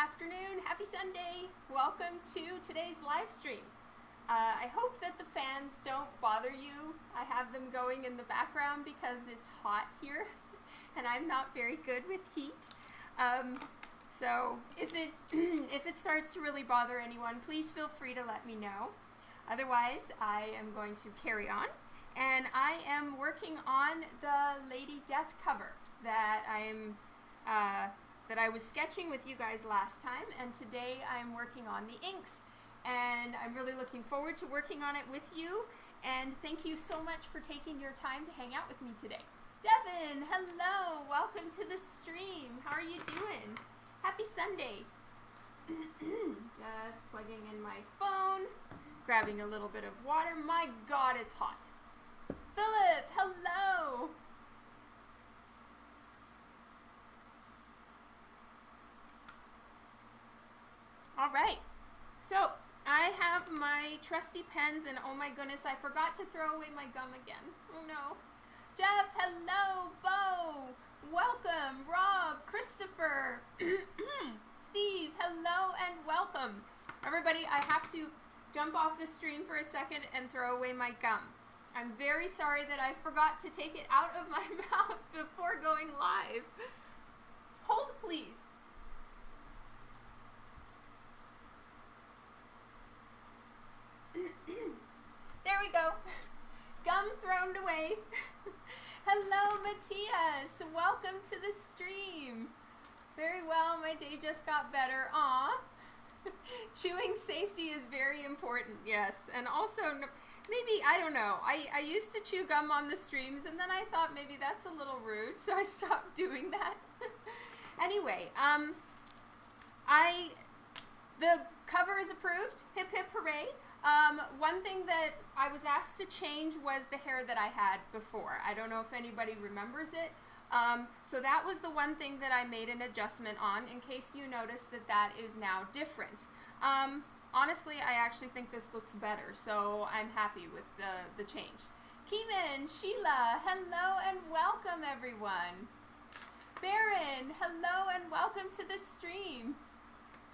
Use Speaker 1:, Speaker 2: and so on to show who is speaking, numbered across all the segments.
Speaker 1: afternoon, happy Sunday. Welcome to today's live stream. Uh, I hope that the fans don't bother you. I have them going in the background because it's hot here and I'm not very good with heat. Um, so if it, if it starts to really bother anyone, please feel free to let me know. Otherwise, I am going to carry on. And I am working on the Lady Death cover that I am uh, that I was sketching with you guys last time, and today I'm working on the inks. And I'm really looking forward to working on it with you. And thank you so much for taking your time to hang out with me today. Devin, hello, welcome to the stream. How are you doing? Happy Sunday. Just plugging in my phone, grabbing a little bit of water. My God, it's hot. Philip, hello. All right. So I have my trusty pens, and oh my goodness, I forgot to throw away my gum again. Oh no. Jeff, hello. Bo, welcome. Rob, Christopher, Steve, hello and welcome. Everybody, I have to jump off the stream for a second and throw away my gum. I'm very sorry that I forgot to take it out of my mouth before going live. Hold, please. there we go. Gum thrown away. Hello, Matthias. Welcome to the stream. Very well. My day just got better. Aw. Chewing safety is very important, yes. And also, maybe, I don't know. I, I used to chew gum on the streams, and then I thought maybe that's a little rude, so I stopped doing that. anyway, um, I, the cover is approved. Hip, hip, hooray. Um, one thing that I was asked to change was the hair that I had before. I don't know if anybody remembers it. Um, so that was the one thing that I made an adjustment on in case you notice that that is now different. Um, honestly, I actually think this looks better, so I'm happy with the, the change. Keeman, Sheila, hello and welcome everyone. Baron, hello and welcome to the stream.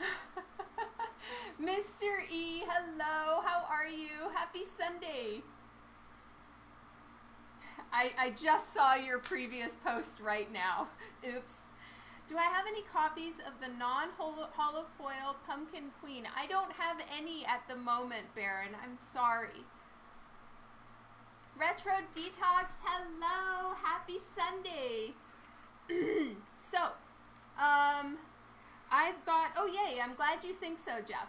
Speaker 1: Mr. E, hello, how are you? Happy Sunday. I, I just saw your previous post right now. Oops. Do I have any copies of the non-holofoil Pumpkin Queen? I don't have any at the moment, Baron. I'm sorry. Retro Detox, hello. Happy Sunday. so, um, I've got, oh yay, I'm glad you think so, Jeff.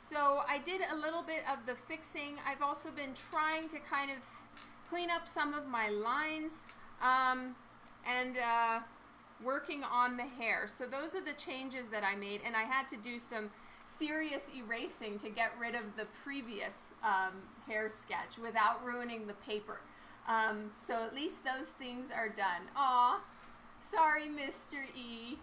Speaker 1: So I did a little bit of the fixing. I've also been trying to kind of clean up some of my lines um, and uh, working on the hair. So those are the changes that I made and I had to do some serious erasing to get rid of the previous um, hair sketch without ruining the paper. Um, so at least those things are done. Aw, sorry Mr. E.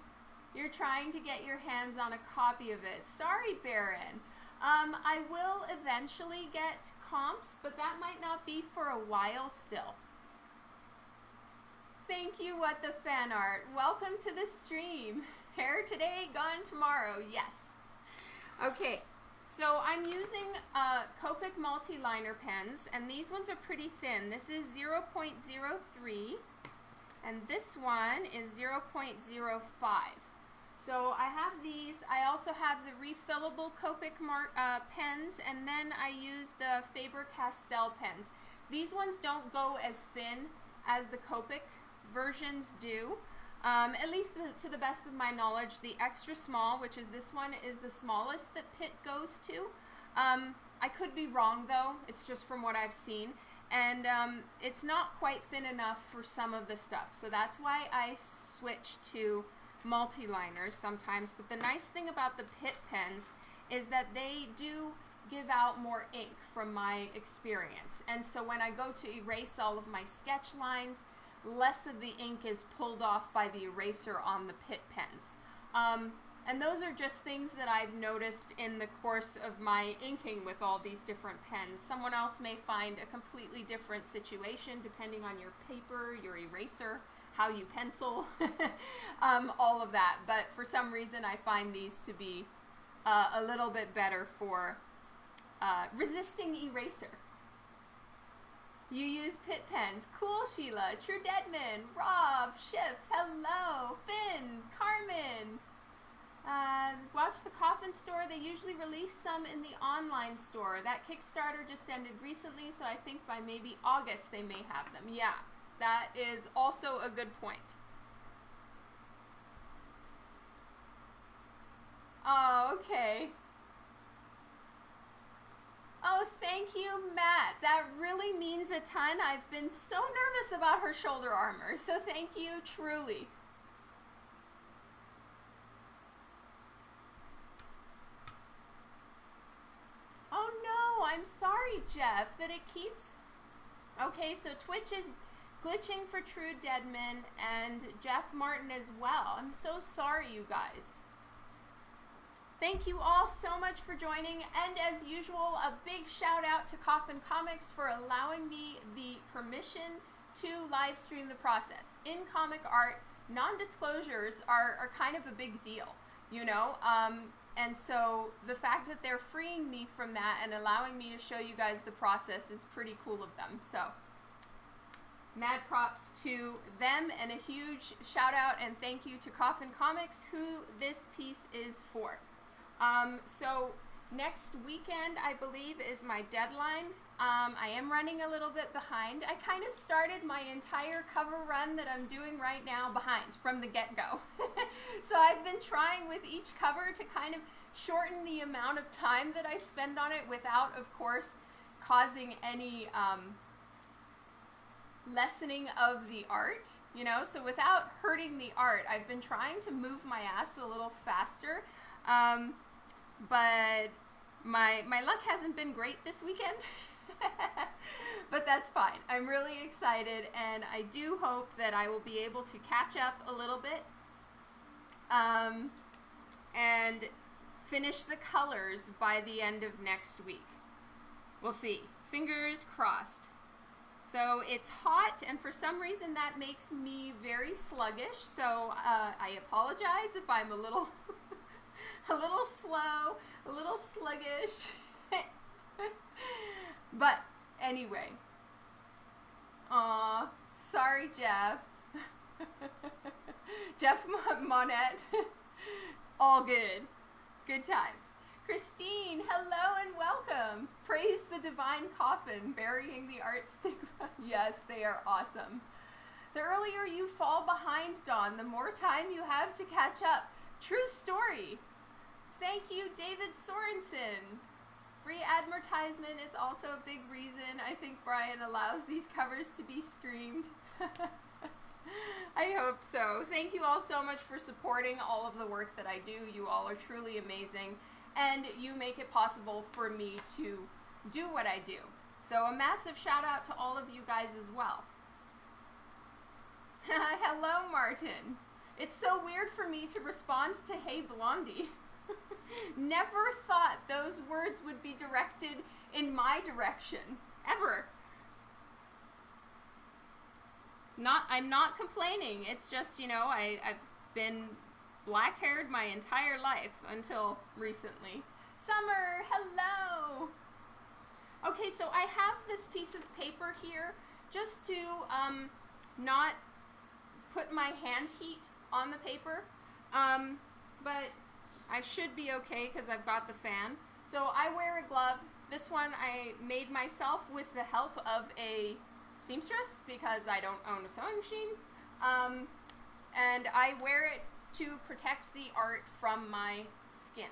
Speaker 1: You're trying to get your hands on a copy of it. Sorry, Baron. Um, I will eventually get comps, but that might not be for a while still. Thank you, What the Fan Art. Welcome to the stream. Hair today, gone tomorrow. Yes. Okay, so I'm using uh, Copic multi-liner pens, and these ones are pretty thin. This is 0.03, and this one is 0.05. So I have these. I also have the refillable Copic uh, pens, and then I use the Faber-Castell pens. These ones don't go as thin as the Copic versions do. Um, at least the, to the best of my knowledge, the extra small, which is this one, is the smallest that Pitt goes to. Um, I could be wrong though, it's just from what I've seen. And um, it's not quite thin enough for some of the stuff. So that's why I switched to multi-liners sometimes, but the nice thing about the Pitt pens is that they do give out more ink from my experience. And so when I go to erase all of my sketch lines, less of the ink is pulled off by the eraser on the Pitt pens. Um, and those are just things that I've noticed in the course of my inking with all these different pens. Someone else may find a completely different situation depending on your paper, your eraser, how you pencil, um, all of that. But for some reason, I find these to be uh, a little bit better for uh, resisting eraser. You use Pitt pens. Cool, Sheila. True Deadman. Rob. Schiff. Hello. Finn. Carmen. Uh, watch the Coffin store. They usually release some in the online store. That Kickstarter just ended recently, so I think by maybe August they may have them. Yeah, that is also a good point. Oh, okay. Oh, thank you, Matt. That really means a ton. I've been so nervous about her shoulder armor, so thank you, truly. Oh no, I'm sorry, Jeff, that it keeps... Okay, so Twitch is glitching for True Deadman and Jeff Martin as well. I'm so sorry, you guys. Thank you all so much for joining, and as usual, a big shout out to Coffin Comics for allowing me the permission to live stream the process. In comic art, non-disclosures are, are kind of a big deal, you know? Um, and so the fact that they're freeing me from that and allowing me to show you guys the process is pretty cool of them. So mad props to them and a huge shout out and thank you to Coffin Comics who this piece is for. Um, so next weekend, I believe, is my deadline. Um, I am running a little bit behind. I kind of started my entire cover run that I'm doing right now behind from the get-go. so I've been trying with each cover to kind of shorten the amount of time that I spend on it without, of course, causing any um, lessening of the art, you know? So without hurting the art, I've been trying to move my ass a little faster. Um, but my my luck hasn't been great this weekend. but that's fine. I'm really excited, and I do hope that I will be able to catch up a little bit um, and finish the colors by the end of next week. We'll see. Fingers crossed. So it's hot, and for some reason that makes me very sluggish. So uh, I apologize if I'm a little a little slow, a little sluggish. but anyway. Aw, sorry, Jeff. Jeff Monette. All good. Good times. Christine, hello and welcome. Praise the divine coffin, burying the art stigma. yes, they are awesome. The earlier you fall behind, Dawn, the more time you have to catch up. True story. Thank you, David Sorensen. Free advertisement is also a big reason I think Brian allows these covers to be streamed. I hope so. Thank you all so much for supporting all of the work that I do. You all are truly amazing, and you make it possible for me to do what I do. So a massive shout out to all of you guys as well. Hello, Martin. It's so weird for me to respond to Hey Blondie. Never thought those words would be directed in my direction. Ever. Not I'm not complaining. It's just, you know, I, I've been black haired my entire life until recently. Summer, hello! Okay, so I have this piece of paper here just to um, not put my hand heat on the paper. Um, but I should be okay because I've got the fan. So I wear a glove. This one I made myself with the help of a seamstress because I don't own a sewing machine. Um, and I wear it to protect the art from my skin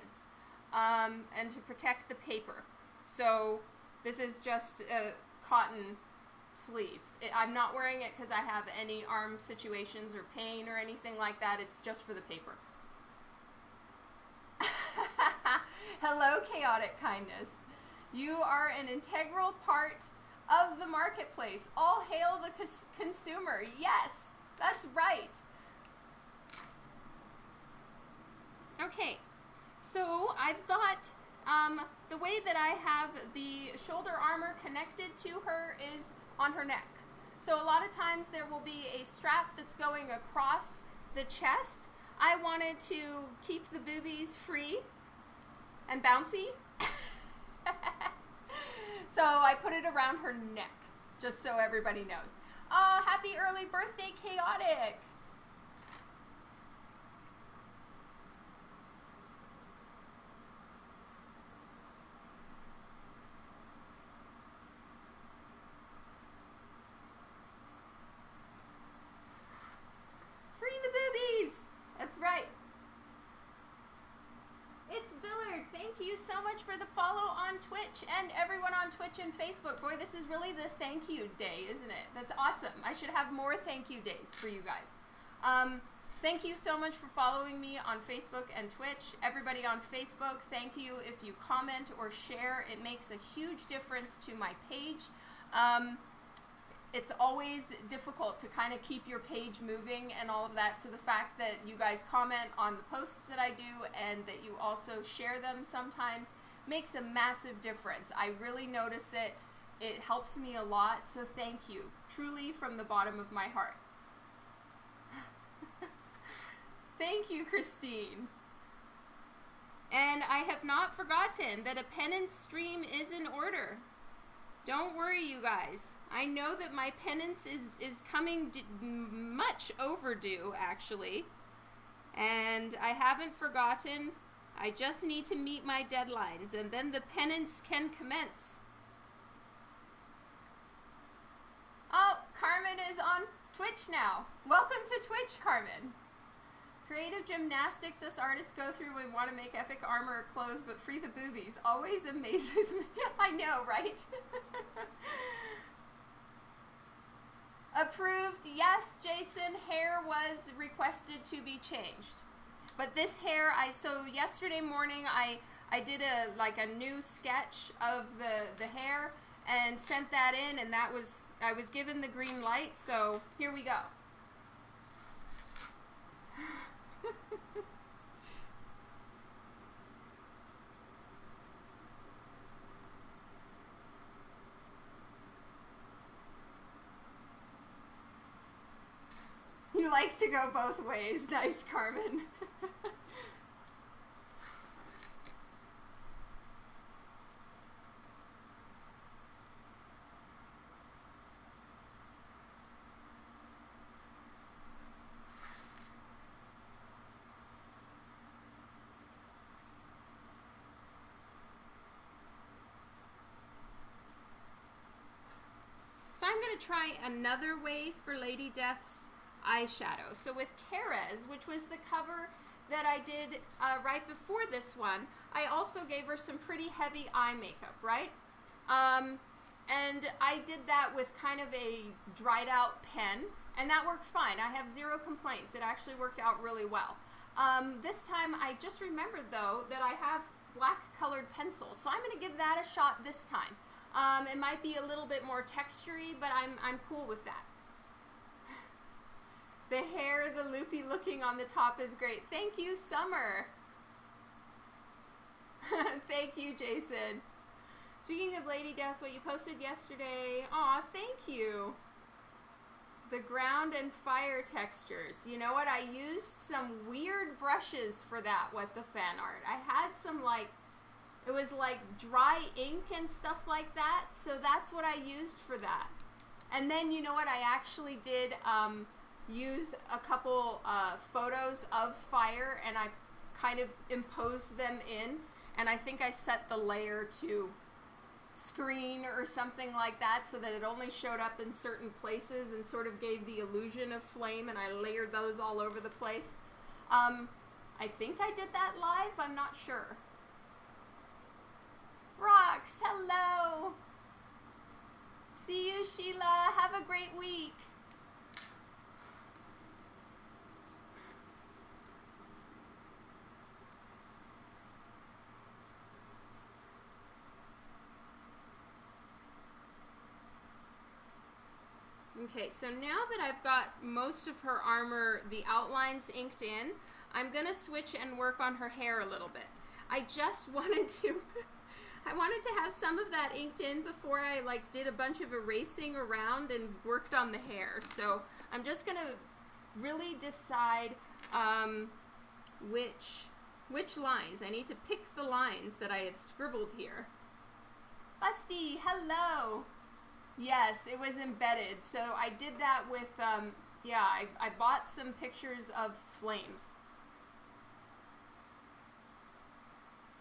Speaker 1: um, and to protect the paper. So this is just a cotton sleeve. It, I'm not wearing it because I have any arm situations or pain or anything like that. It's just for the paper. Hello, chaotic kindness. You are an integral part of the marketplace. All hail the cons consumer. Yes, that's right. Okay, so I've got um, the way that I have the shoulder armor connected to her is on her neck. So a lot of times there will be a strap that's going across the chest. I wanted to keep the boobies free and bouncy. so I put it around her neck, just so everybody knows. Oh, happy early birthday, Chaotic! Free the boobies! That's right. It's Billard. Thank you so much for the follow on Twitch and everyone on Twitch and Facebook. Boy, this is really the thank you day, isn't it? That's awesome. I should have more thank you days for you guys. Um, thank you so much for following me on Facebook and Twitch. Everybody on Facebook, thank you if you comment or share. It makes a huge difference to my page. Um, it's always difficult to kind of keep your page moving and all of that. So the fact that you guys comment on the posts that I do and that you also share them sometimes makes a massive difference. I really notice it. It helps me a lot. So thank you, truly from the bottom of my heart. thank you, Christine. And I have not forgotten that a penance stream is in order. Don't worry, you guys. I know that my penance is is coming much overdue, actually, and I haven't forgotten. I just need to meet my deadlines, and then the penance can commence. Oh, Carmen is on Twitch now. Welcome to Twitch, Carmen. Creative gymnastics us artists go through when we want to make epic armor or clothes, but free the boobies. Always amazes me. I know, right? Approved. Yes, Jason, hair was requested to be changed. But this hair, I so yesterday morning I I did a like a new sketch of the the hair and sent that in and that was I was given the green light, so here we go. You like to go both ways. Nice, Carmen. So I'm going to try another way for Lady Death's eyeshadow. So with Kerez, which was the cover that I did uh, right before this one, I also gave her some pretty heavy eye makeup, right? Um, and I did that with kind of a dried out pen, and that worked fine. I have zero complaints. It actually worked out really well. Um, this time I just remembered though that I have black colored pencils, so I'm going to give that a shot this time. Um, it might be a little bit more textury, but I'm, I'm cool with that. The hair, the loopy looking on the top is great. Thank you, Summer. thank you, Jason. Speaking of Lady Death, what you posted yesterday, aw, thank you. The ground and fire textures. You know what? I used some weird brushes for that, what the fan art. I had some like it was like dry ink and stuff like that. So that's what I used for that. And then you know what? I actually did um, use a couple uh, photos of fire and I kind of imposed them in. And I think I set the layer to screen or something like that so that it only showed up in certain places and sort of gave the illusion of flame and I layered those all over the place. Um, I think I did that live, I'm not sure. Rocks, hello. See you, Sheila. Have a great week. Okay, so now that I've got most of her armor, the outlines inked in, I'm to switch and work on her hair a little bit. I just wanted to I wanted to have some of that inked in before I like did a bunch of erasing around and worked on the hair. So I'm just gonna really decide um, which which lines. I need to pick the lines that I have scribbled here. Busty, hello. Yes, it was embedded. So I did that with, um, yeah, I, I bought some pictures of flames.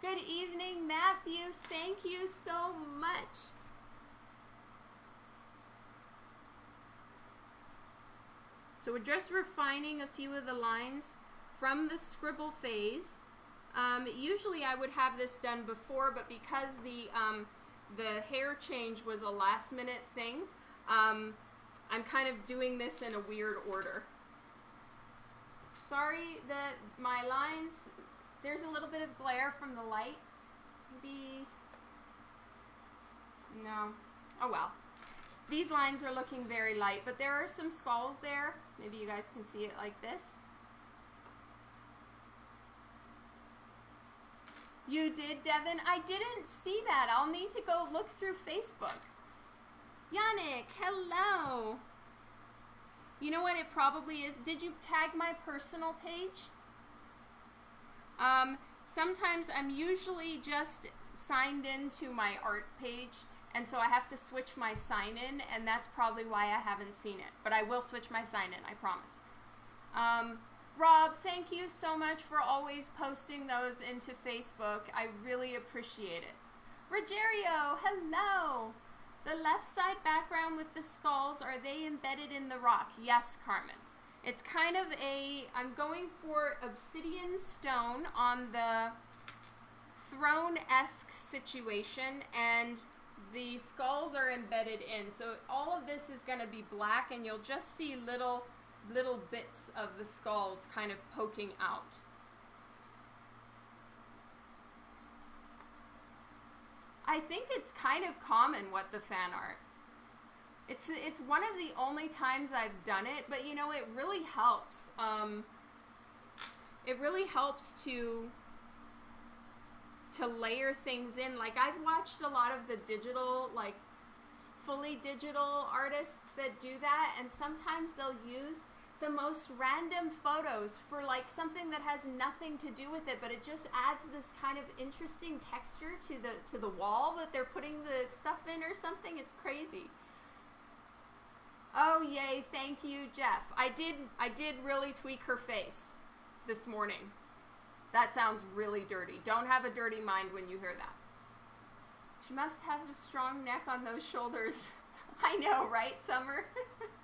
Speaker 1: Good evening, Matthew. Thank you so much. So we're just refining a few of the lines from the scribble phase. Um, usually I would have this done before, but because the um, the hair change was a last minute thing, um, I'm kind of doing this in a weird order. Sorry that my lines, there's a little bit of glare from the light. Maybe, no, oh well. These lines are looking very light, but there are some skulls there. Maybe you guys can see it like this. You did, Devin? I didn't see that. I'll need to go look through Facebook. Yannick, hello. You know what it probably is? Did you tag my personal page? Um, sometimes I'm usually just signed into my art page, and so I have to switch my sign in, and that's probably why I haven't seen it. But I will switch my sign in, I promise. Um, Rob, thank you so much for always posting those into Facebook. I really appreciate it. Rogerio, hello. The left side background with the skulls, are they embedded in the rock? Yes, Carmen. It's kind of a, I'm going for obsidian stone on the throne-esque situation, and the skulls are embedded in. So all of this is going to be black, and you'll just see little little bits of the skulls kind of poking out. I think it's kind of common what the fan art. It's it's one of the only times I've done it, but you know it really helps. Um, it really helps to to layer things in. Like I've watched a lot of the digital like fully digital artists that do that and sometimes they'll use the most random photos for like something that has nothing to do with it, but it just adds this kind of interesting texture to the to the wall that they're putting the stuff in or something. It's crazy. Oh yay, thank you, Jeff. I did I did really tweak her face this morning. That sounds really dirty. Don't have a dirty mind when you hear that. She must have a strong neck on those shoulders. I know, right, Summer?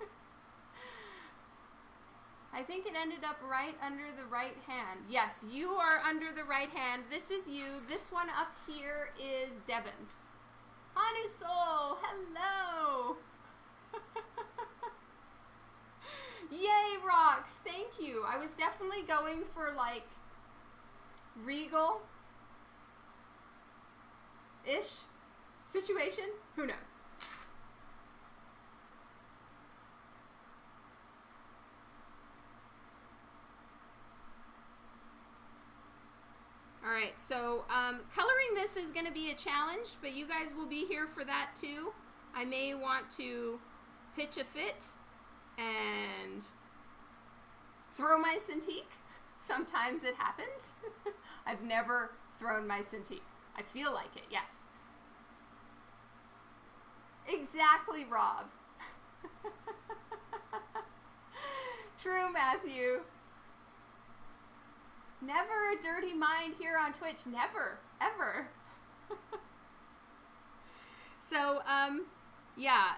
Speaker 1: I think it ended up right under the right hand. Yes, you are under the right hand. This is you. This one up here is Devin. Hanu Soul, hello. Yay, rocks. Thank you. I was definitely going for like regal ish situation. Who knows? All right, so um, coloring this is going to be a challenge, but you guys will be here for that too. I may want to pitch a fit and throw my Cintiq. Sometimes it happens. I've never thrown my Cintiq. I feel like it, yes. Exactly, Rob. True, Matthew. Never a dirty mind here on Twitch. Never. Ever. so, um, yeah.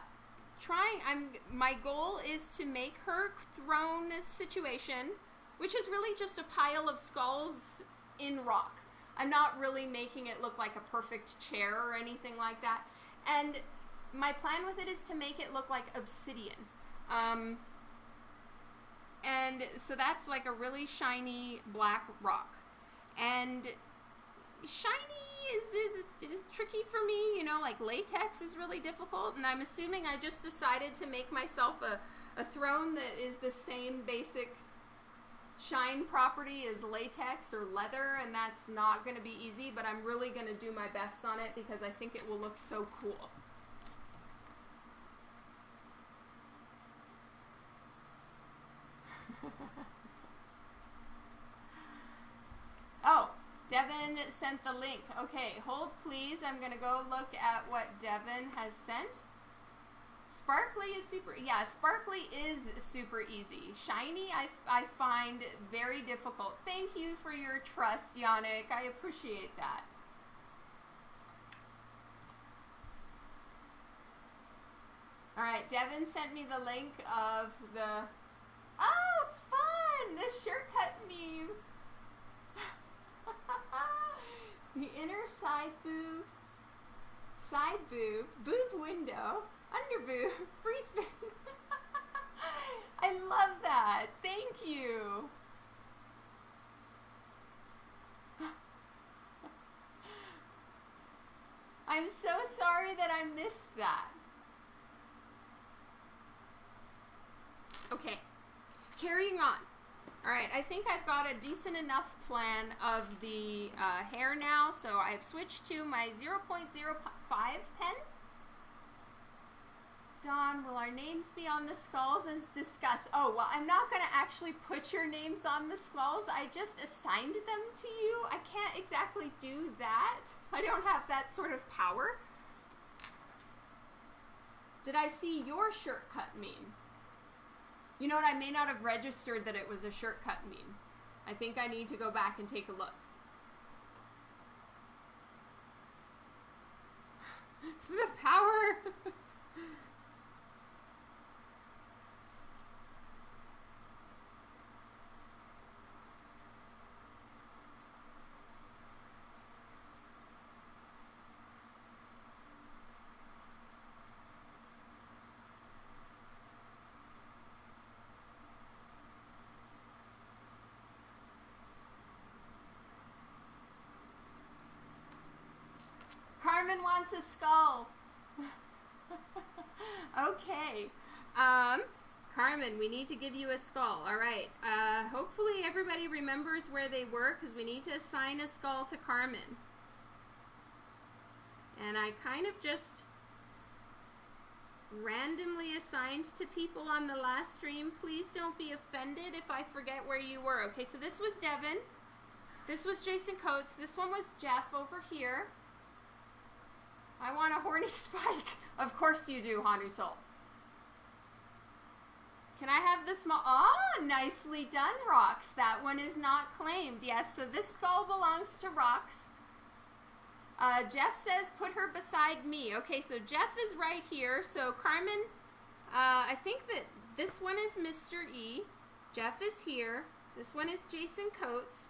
Speaker 1: Trying, I'm, my goal is to make her throne situation, which is really just a pile of skulls in rock. I'm not really making it look like a perfect chair or anything like that. And my plan with it is to make it look like obsidian. Um, and so that's like a really shiny black rock. And shiny is, is, is tricky for me, you know, like latex is really difficult. And I'm assuming I just decided to make myself a, a throne that is the same basic shine property is latex or leather, and that's not going to be easy, but I'm really going to do my best on it because I think it will look so cool. oh, Devin sent the link. Okay, hold please. I'm going to go look at what Devin has sent. Sparkly is super, yeah, sparkly is super easy. Shiny, I, I find very difficult. Thank you for your trust, Yannick. I appreciate that. All right, Devin sent me the link of the, oh, the shortcut meme. the inner side boob, side boob, boob window, under boob, free space. I love that. Thank you. I'm so sorry that I missed that. Okay, carrying on. All right, I think I've got a decent enough plan of the uh, hair now, so I've switched to my 0.05 pen. Don, will our names be on the skulls as discussed? Oh, well, I'm not going to actually put your names on the skulls. I just assigned them to you. I can't exactly do that. I don't have that sort of power. Did I see your shortcut meme? You know what? I may not have registered that it was a shortcut meme. I think I need to go back and take a look. the power! Skull. okay. Um, Carmen, we need to give you a skull. All right. Uh, hopefully everybody remembers where they were because we need to assign a skull to Carmen. And I kind of just randomly assigned to people on the last stream. Please don't be offended if I forget where you were. Okay, so this was Devin. This was Jason Coates. This one was Jeff over here. I want a horny spike. Of course you do, Hanu Soul. Can I have the small? Oh, nicely done, Rocks. That one is not claimed. Yes, so this skull belongs to Rocks. Uh, Jeff says put her beside me. Okay, so Jeff is right here. So Carmen, uh, I think that this one is Mr. E. Jeff is here. This one is Jason Coates.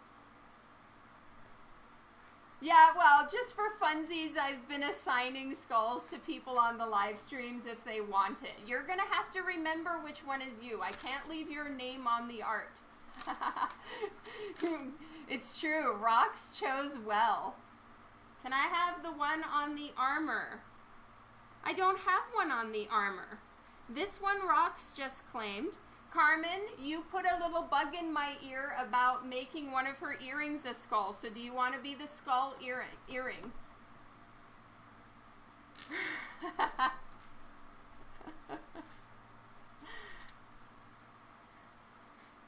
Speaker 1: Yeah, well, just for funsies, I've been assigning skulls to people on the live streams if they want it. You're going to have to remember which one is you. I can't leave your name on the art. it's true. Rocks chose well. Can I have the one on the armor? I don't have one on the armor. This one Rocks just claimed. Carmen, you put a little bug in my ear about making one of her earrings a skull. So do you want to be the skull earring? earring?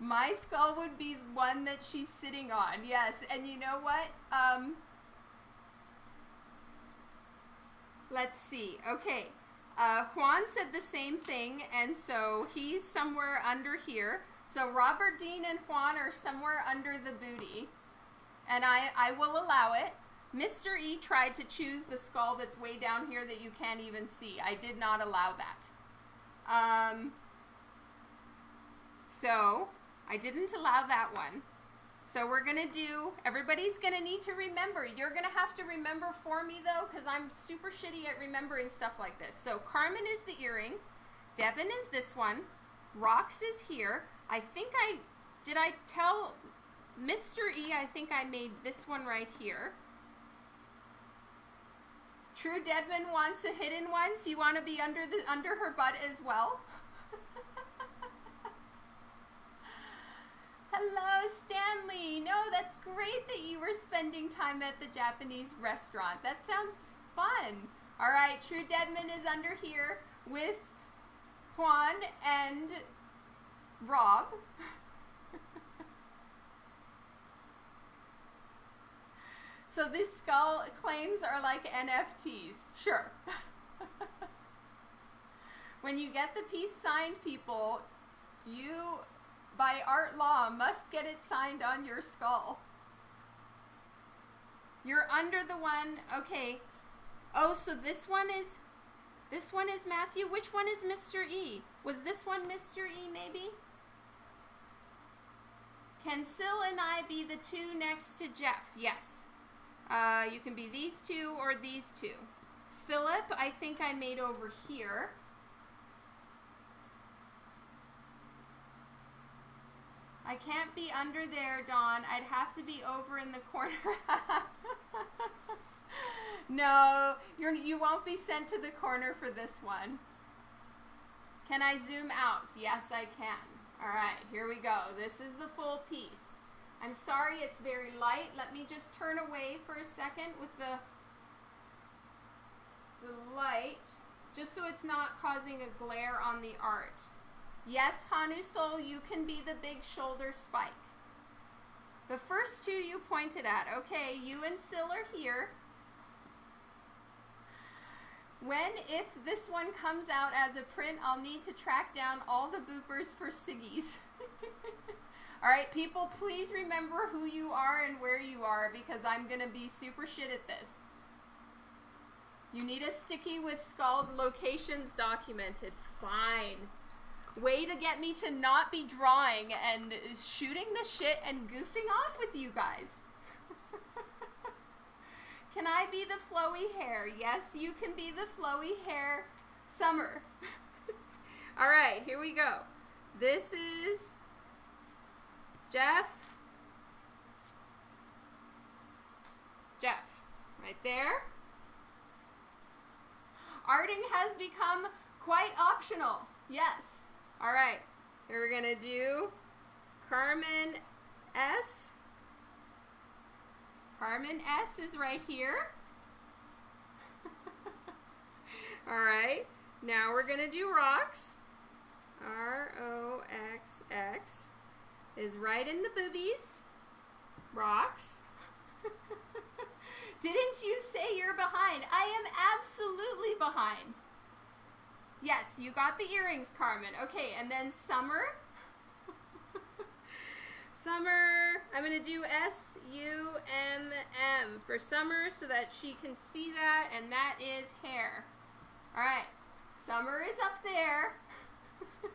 Speaker 1: my skull would be one that she's sitting on. Yes, and you know what? Um, let's see. Okay. Uh, Juan said the same thing, and so he's somewhere under here. So Robert Dean and Juan are somewhere under the booty, and I, I will allow it. Mr. E tried to choose the skull that's way down here that you can't even see. I did not allow that. Um, so I didn't allow that one. So we're going to do, everybody's going to need to remember. You're going to have to remember for me though, because I'm super shitty at remembering stuff like this. So Carmen is the earring. Devin is this one. Rox is here. I think I, did I tell Mr. E, I think I made this one right here. True Deadman wants a hidden one, so you want to be under the under her butt as well. Hello, Stanley. No, that's great that you were spending time at the Japanese restaurant. That sounds fun. All right, True Deadman is under here with Juan and Rob. so these skull claims are like NFTs. Sure. when you get the peace sign, people, you, by art law, must get it signed on your skull. You're under the one, okay. Oh, so this one is, this one is Matthew. Which one is Mr. E? Was this one Mr. E maybe? Can Syl and I be the two next to Jeff? Yes. Uh, you can be these two or these two. Philip, I think I made over here. I can't be under there, Dawn. I'd have to be over in the corner. no, you're, you won't be sent to the corner for this one. Can I zoom out? Yes, I can. All right, here we go. This is the full piece. I'm sorry it's very light. Let me just turn away for a second with the, the light, just so it's not causing a glare on the art. Yes, Hanu Soul, you can be the big shoulder spike. The first two you pointed at. Okay, you and Syl are here. When, if this one comes out as a print, I'll need to track down all the boopers for Siggy's. all right, people, please remember who you are and where you are because I'm going to be super shit at this. You need a sticky with skull locations documented. Fine way to get me to not be drawing and shooting the shit and goofing off with you guys. can I be the flowy hair? Yes, you can be the flowy hair summer. All right, here we go. This is Jeff. Jeff, right there. Arting has become quite optional. Yes. All right, here we're gonna do Carmen S. Carmen S is right here. All right, now we're gonna do rocks. R-O-X-X is right in the boobies. Rocks. Didn't you say you're behind? I am absolutely behind. Yes, you got the earrings, Carmen. Okay, and then Summer. Summer, I'm going to do S-U-M-M for Summer so that she can see that, and that is hair. All right, Summer is up there.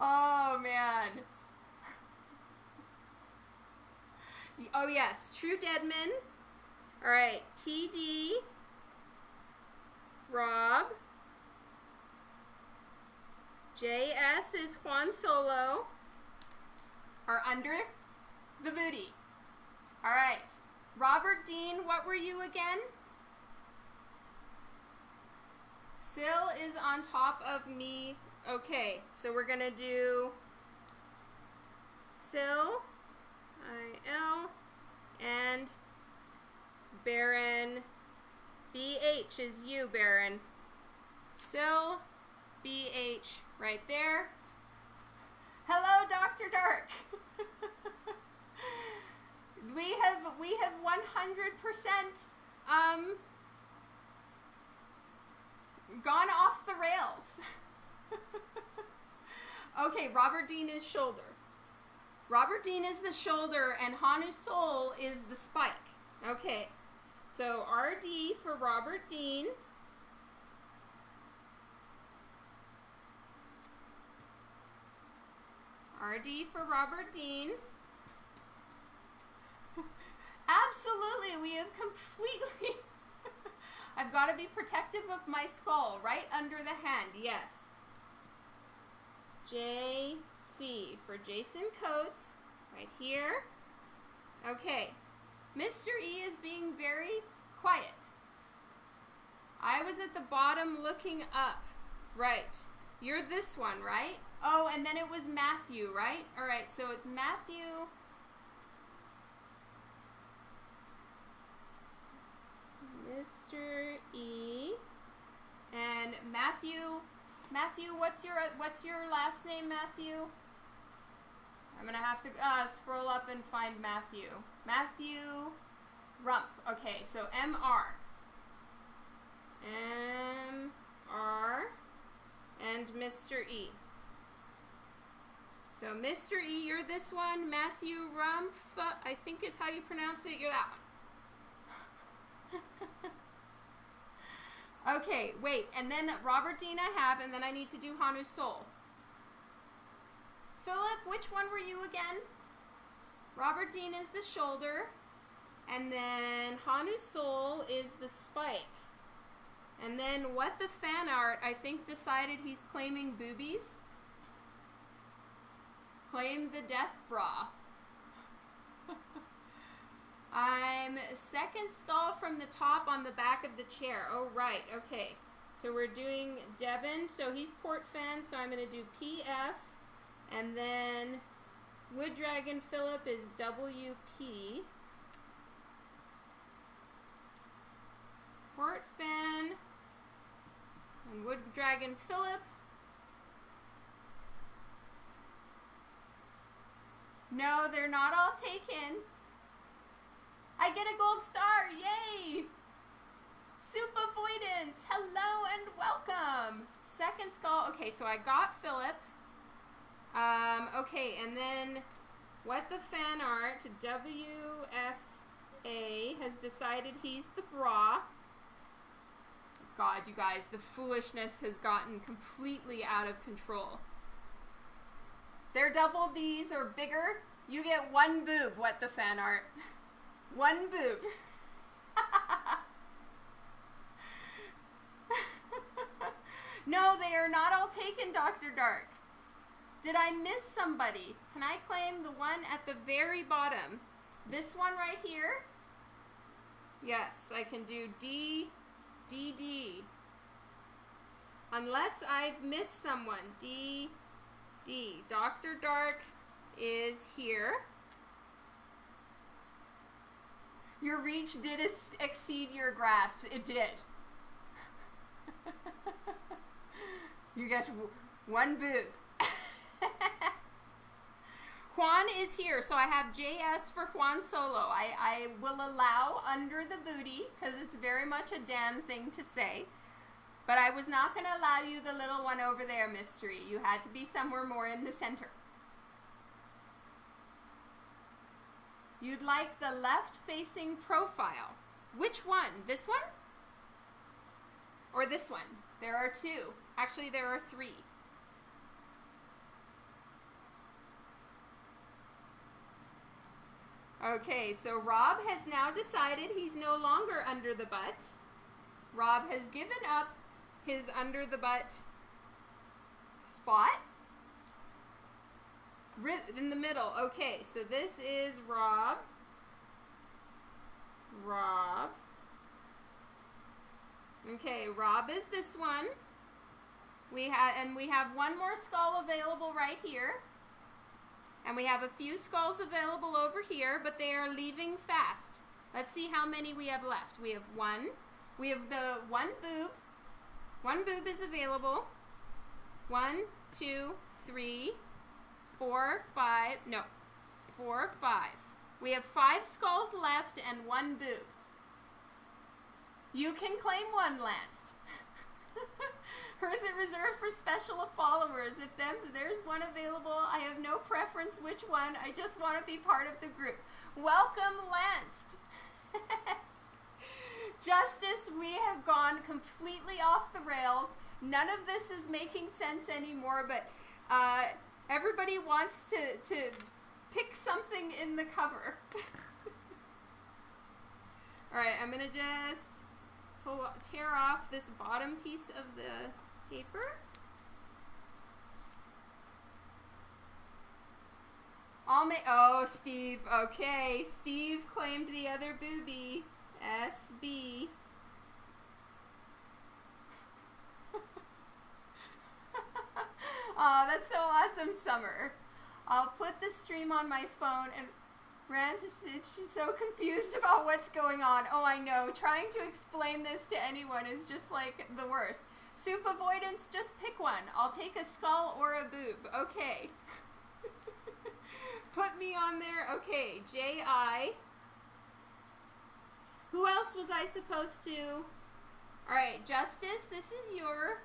Speaker 1: oh, man. Oh, yes, True Deadman. All right, TD. Rob. JS is Juan Solo. Are under the booty. All right. Robert Dean, what were you again? Syl is on top of me. Okay, so we're going to do Syl, I-L, and Baron BH is you, Baron. Syl, BH, right there. Hello, Dr. Dark. we have we have 100% um gone off the rails. okay, Robert Dean is shoulder. Robert Dean is the shoulder and Hanu Soul is the spike. Okay. So RD for Robert Dean. RD for Robert Dean. Absolutely, we have completely... I've got to be protective of my skull, right under the hand, yes. JC for Jason Coates, right here. Okay, Mr. E is being very quiet. I was at the bottom looking up. Right. You're this one, right? Oh, and then it was Matthew, right? All right, so it's Matthew. Mr. E. And Matthew. Matthew, what's your what's your last name, Matthew? I'm gonna have to uh, scroll up and find Matthew. Matthew Rump. Okay, so M R. M R and Mr. E. So Mr. E, you're this one. Matthew Rumpf, I think is how you pronounce it. You're that one. okay, wait, and then Robert Dean I have, and then I need to do Hanu Sol. Philip, which one were you again? Robert Dean is the shoulder, and then Hanu Sol is the spike. And then what the fan art, I think, decided he's claiming boobies. Claim the death bra. I'm second skull from the top on the back of the chair. Oh, right. Okay. So we're doing Devon. So he's port fan. So I'm going to do PF. And then Wood Dragon Philip is WP. Port fan. And Wood Dragon Philip. No, they're not all taken. I get a gold star. Yay! Soup Avoidance. Hello and welcome. Second skull. Okay, so I got Philip. Um, okay, and then what the fan art WFA has decided he's the bra. God, you guys, the foolishness has gotten completely out of control. They're double D's or bigger. You get one boob. What the fan art? One boob. no, they are not all taken, Dr. Dark. Did I miss somebody? Can I claim the one at the very bottom? This one right here? Yes, I can do D, D, D. Unless I've missed someone. D, D. Dr. Dark is here. Your reach did exceed your grasp. It did. you get one boob. Juan is here, so I have JS for Juan Solo. I, I will allow under the booty because it's very much a Dan thing to say. But I was not going to allow you the little one over there, Mystery. You had to be somewhere more in the center. You'd like the left-facing profile. Which one? This one? Or this one? There are two. Actually, there are three. Okay, so Rob has now decided he's no longer under the butt. Rob has given up his under the butt spot. In the middle. Okay, so this is Rob. Rob. Okay, Rob is this one. We have and we have one more skull available right here. And we have a few skulls available over here, but they are leaving fast. Let's see how many we have left. We have one. We have the one boob. One boob is available. One, two, three, four, five. No, four, five. We have five skulls left and one boob. You can claim one, Lanced. It reserved for special followers? If there's one available, I have no preference which one. I just want to be part of the group. Welcome, Lanced. Justice, we have gone completely off the rails. None of this is making sense anymore, but uh, everybody wants to, to pick something in the cover. Alright, I'm going to just pull, tear off this bottom piece of the paper. I'll make, oh, Steve, okay. Steve claimed the other booby. SB. Oh, that's so awesome, Summer. I'll put the stream on my phone and Rant is she's so confused about what's going on. Oh, I know. Trying to explain this to anyone is just like the worst. Soup avoidance, just pick one. I'll take a skull or a boob. Okay. Put me on there. Okay, J.I. Who else was I supposed to? All right, Justice, this is your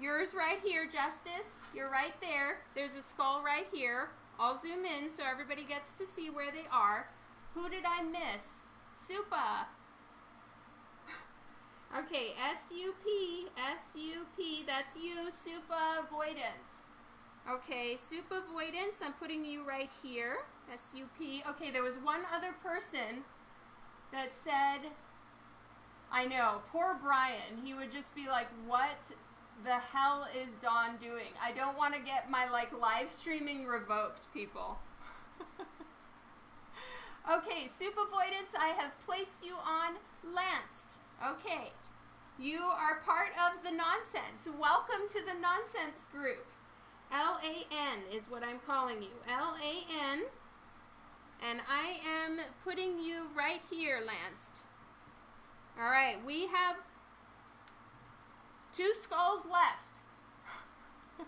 Speaker 1: yours right here, Justice. You're right there. There's a skull right here. I'll zoom in so everybody gets to see where they are. Who did I miss? Supa. Okay, S-U-P, S-U-P, that's you, Supa Avoidance. Okay, Supa Avoidance, I'm putting you right here, S-U-P. Okay, there was one other person that said, I know, poor Brian. He would just be like, what the hell is Dawn doing? I don't want to get my like live streaming revoked, people. okay, soup avoidance, I have placed you on Lanced. Okay, you are part of the nonsense. Welcome to the nonsense group. L-A-N is what I'm calling you. L-A-N. And I am putting you right here, Lanced. All right, we have Two skulls left.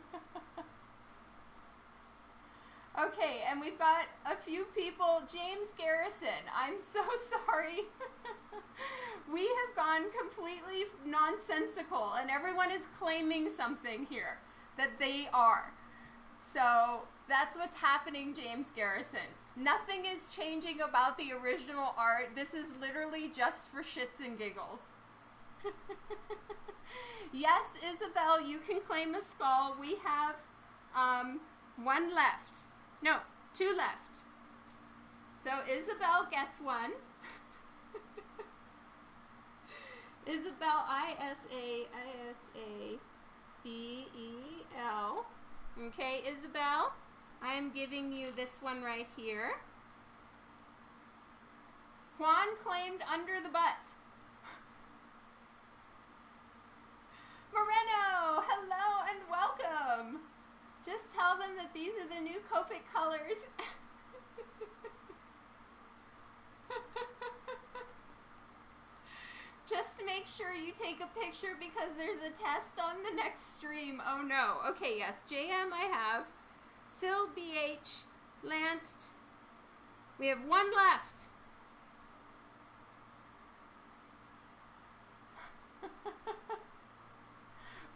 Speaker 1: okay, and we've got a few people. James Garrison, I'm so sorry. We have gone completely nonsensical, and everyone is claiming something here that they are. So that's what's happening, James Garrison. Nothing is changing about the original art. This is literally just for shits and giggles. yes, Isabel, you can claim a skull. We have um, one left. No, two left. So Isabel gets one. Isabel, I S A I S A B E L. Okay, Isabel, I am giving you this one right here. Juan claimed under the butt. Moreno, hello and welcome. Just tell them that these are the new Copic colors. Just make sure you take a picture because there's a test on the next stream. Oh no. Okay, yes, JM I have. Sil BH, Lanced. We have one left.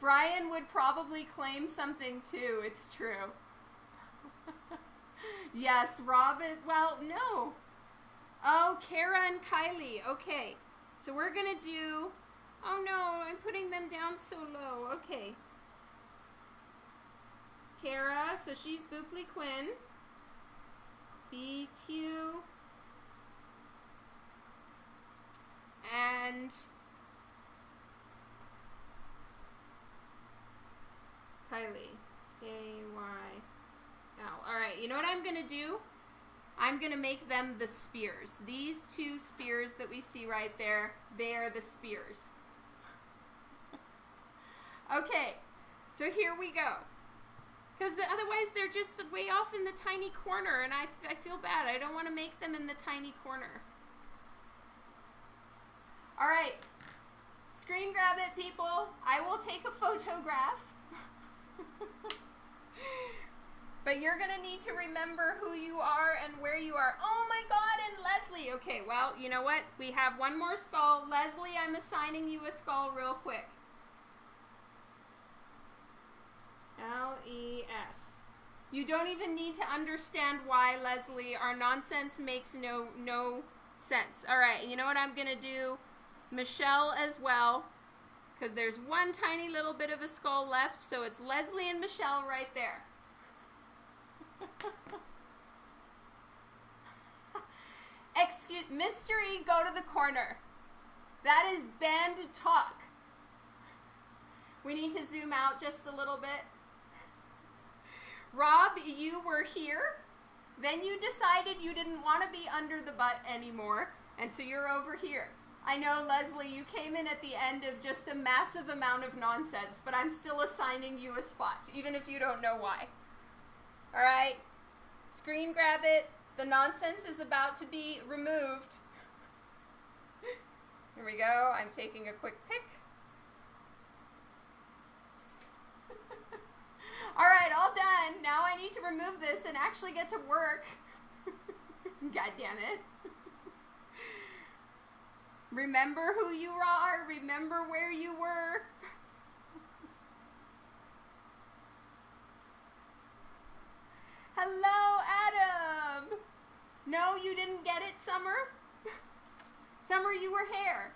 Speaker 1: Brian would probably claim something too. It's true. yes, Robin. Well, no. Oh, Kara and Kylie. Okay. So we're going to do. Oh no, I'm putting them down so low. Okay. Kara, so she's Booply Quinn. BQ. And Kylie. K-Y-L. Alright, you know what I'm going to do? I'm going to make them the spears. These two spears that we see right there, they are the spears. okay, so here we go. Because the, otherwise they're just way off in the tiny corner, and I, I feel bad. I don't want to make them in the tiny corner. All right, screen grab it, people. I will take a photograph. but you're going to need to remember who you are and where you are. Oh my god, and Leslie. Okay, well, you know what? We have one more skull. Leslie, I'm assigning you a skull real quick. L-E-S. You don't even need to understand why, Leslie. Our nonsense makes no no sense. All right, you know what I'm going to do? Michelle as well because there's one tiny little bit of a skull left, so it's Leslie and Michelle right there. Excuse, mystery, go to the corner. That is banned talk. We need to zoom out just a little bit. Rob, you were here. Then you decided you didn't want to be under the butt anymore, and so you're over here. I know, Leslie, you came in at the end of just a massive amount of nonsense, but I'm still assigning you a spot, even if you don't know why. All right? Screen grab it. The nonsense is about to be removed. Here we go. I'm taking a quick pic. all right, all done. Now I need to remove this and actually get to work. God damn it. Remember who you are. Remember where you were. Hello, Adam. No, you didn't get it, Summer. Summer, you were hair.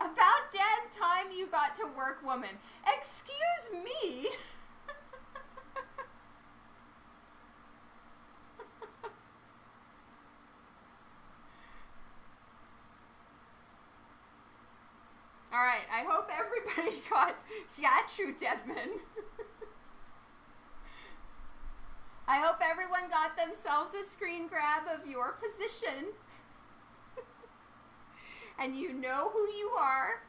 Speaker 1: About damn time you got to work, woman. Excuse me. All right, I hope everybody got Yatru Devman. I hope everyone got themselves a screen grab of your position. and you know who you are.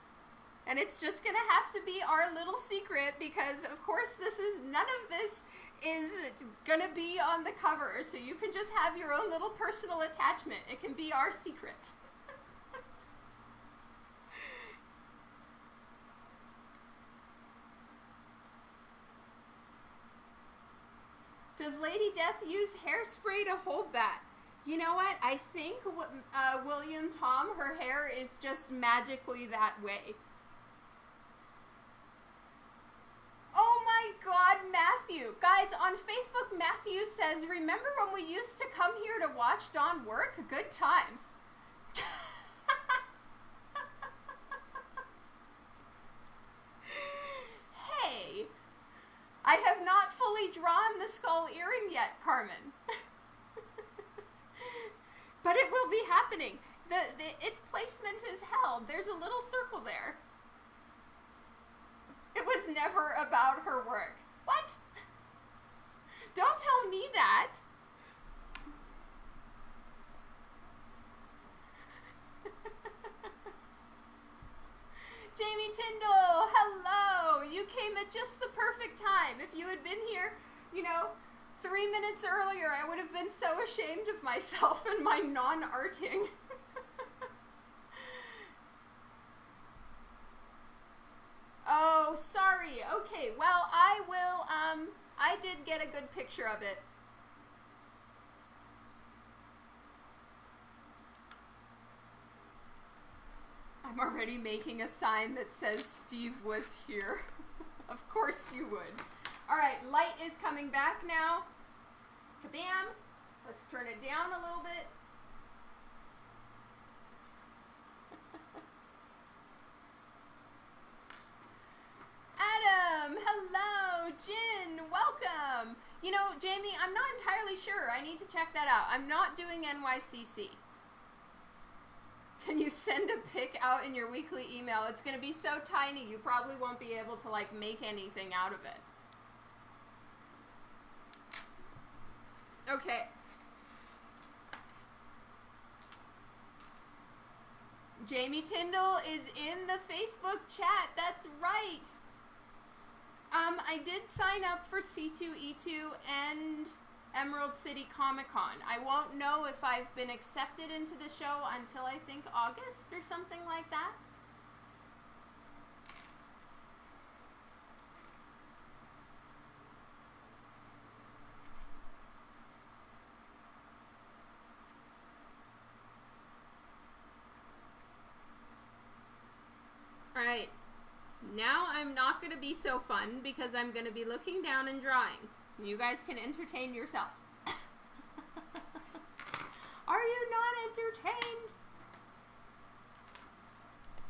Speaker 1: And it's just going to have to be our little secret because, of course, this is none of this is going to be on the cover. So you can just have your own little personal attachment. It can be our secret. Does Lady Death use hairspray to hold that? You know what? I think uh, William Tom, her hair is just magically that way. Oh my god, Matthew. Guys, on Facebook, Matthew says, Remember when we used to come here to watch Dawn work? Good times. hey, I have not fully drawn the skull earring yet, Carmen. but it will be happening. The, the, its placement is held. There's a little circle there. It was never about her work. What? Don't tell me that. Jamie Tyndall, hello! You came at just the perfect time. If you had been here, you know, three minutes earlier, I would have been so ashamed of myself and my non arting. oh, sorry. Okay, well, I will, um, I did get a good picture of it. I'm already making a sign that says Steve was here. of course you would. All right, light is coming back now. Kabam. Let's turn it down a little bit. Adam, hello. Jin, welcome. You know, Jamie, I'm not entirely sure. I need to check that out. I'm not doing NYCC. Can you send a pic out in your weekly email? It's going to be so tiny, you probably won't be able to like make anything out of it. Okay. Jamie Tyndall is in the Facebook chat. That's right. Um, I did sign up for C2E2 and Emerald City Comic Con. I won't know if I've been accepted into the show until I think August or something like that. Alright, now I'm not going to be so fun because I'm going to be looking down and drawing. You guys can entertain yourselves. are you not entertained?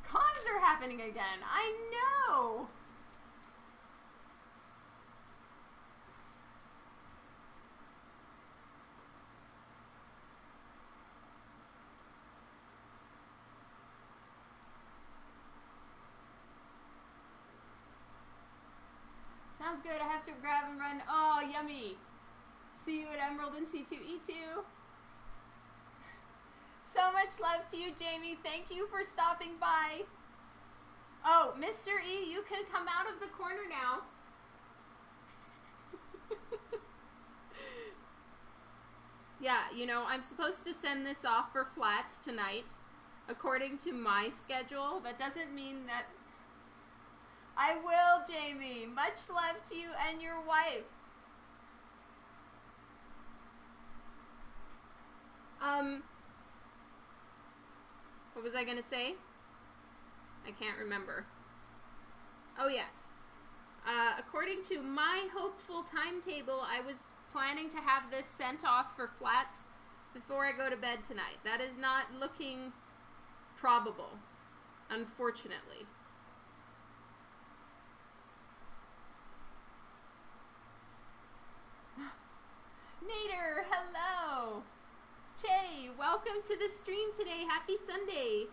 Speaker 1: Cons are happening again. I know. Sounds good. I have to grab and run. Oh, yummy. See you at Emerald and C2E2. So much love to you, Jamie. Thank you for stopping by. Oh, Mr. E, you can come out of the corner now. yeah, you know, I'm supposed to send this off for flats tonight, according to my schedule. That doesn't mean that. I will, Jamie. Much love to you and your wife. Um, what was I going to say? I can't remember. Oh, yes. Uh, according to my hopeful timetable, I was planning to have this sent off for flats before I go to bed tonight. That is not looking probable, unfortunately. Nader, hello! Che, welcome to the stream today. Happy Sunday.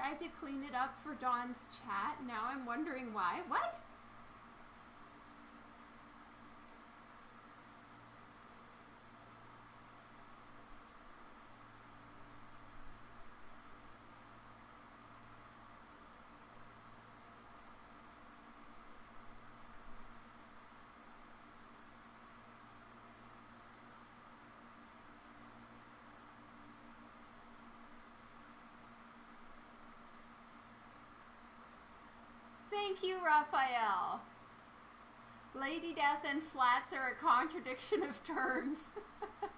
Speaker 1: I tried to clean it up for Dawn's chat. Now I'm wondering why. What? Thank you, Raphael. Lady Death and flats are a contradiction of terms.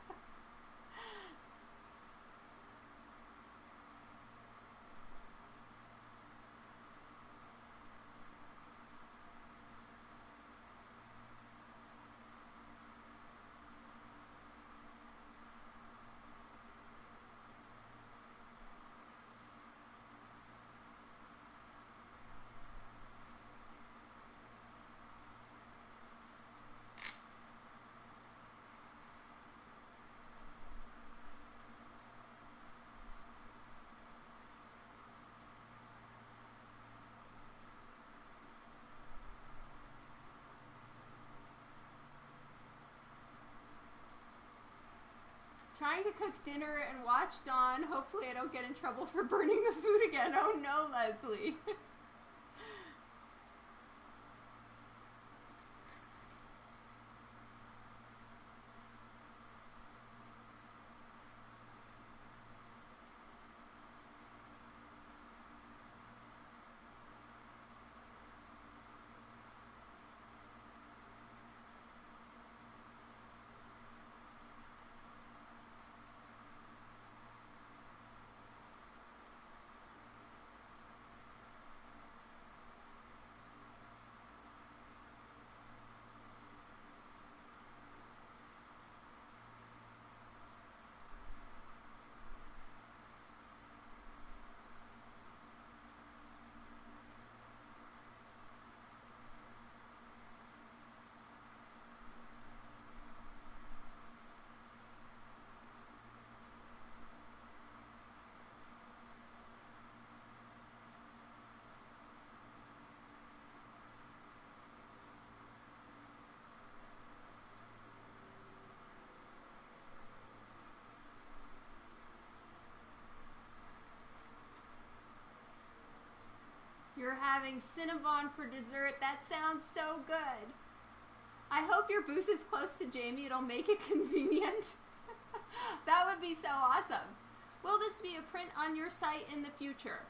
Speaker 1: Trying to cook dinner and watch Dawn. Hopefully I don't get in trouble for burning the food again. Oh no, Leslie. You're having Cinnabon for dessert. That sounds so good. I hope your booth is close to Jamie. It'll make it convenient. that would be so awesome. Will this be a print on your site in the future?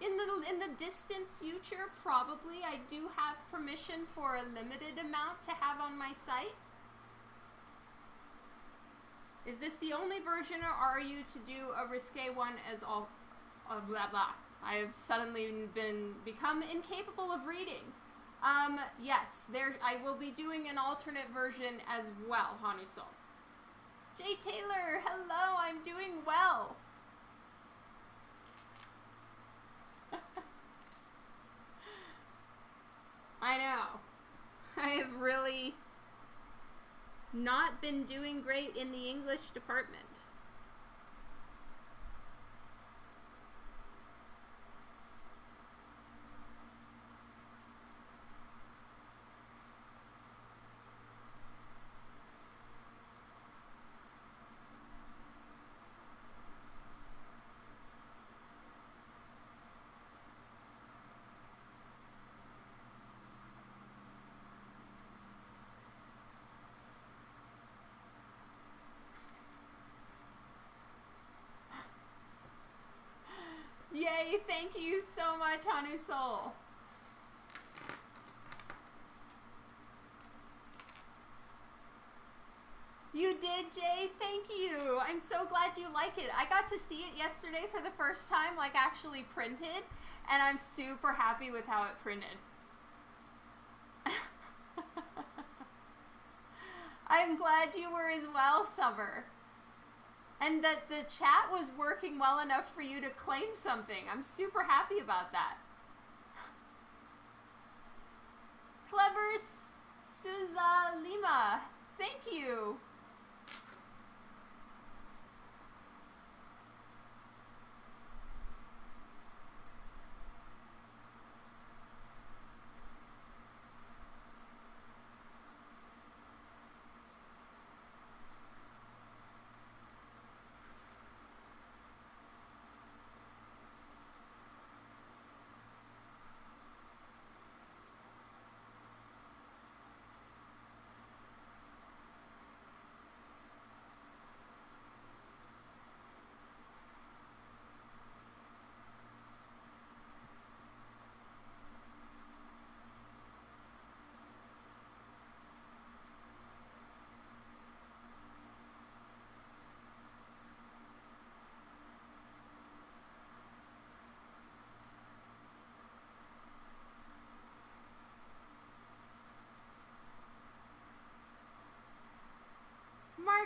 Speaker 1: In the in the distant future, probably. I do have permission for a limited amount to have on my site. Is this the only version, or are you to do a risque one as all, uh, blah blah? I have suddenly been become incapable of reading. Um, yes, there. I will be doing an alternate version as well, Hanusol. Jay Taylor, hello. I'm doing well. I know. I have really not been doing great in the English department. Yay, thank you so much, Hanu Soul. You did, Jay. Thank you. I'm so glad you like it. I got to see it yesterday for the first time, like actually printed, and I'm super happy with how it printed. I'm glad you were as well, Summer and that the chat was working well enough for you to claim something. I'm super happy about that. Clever Suza Lima, thank you.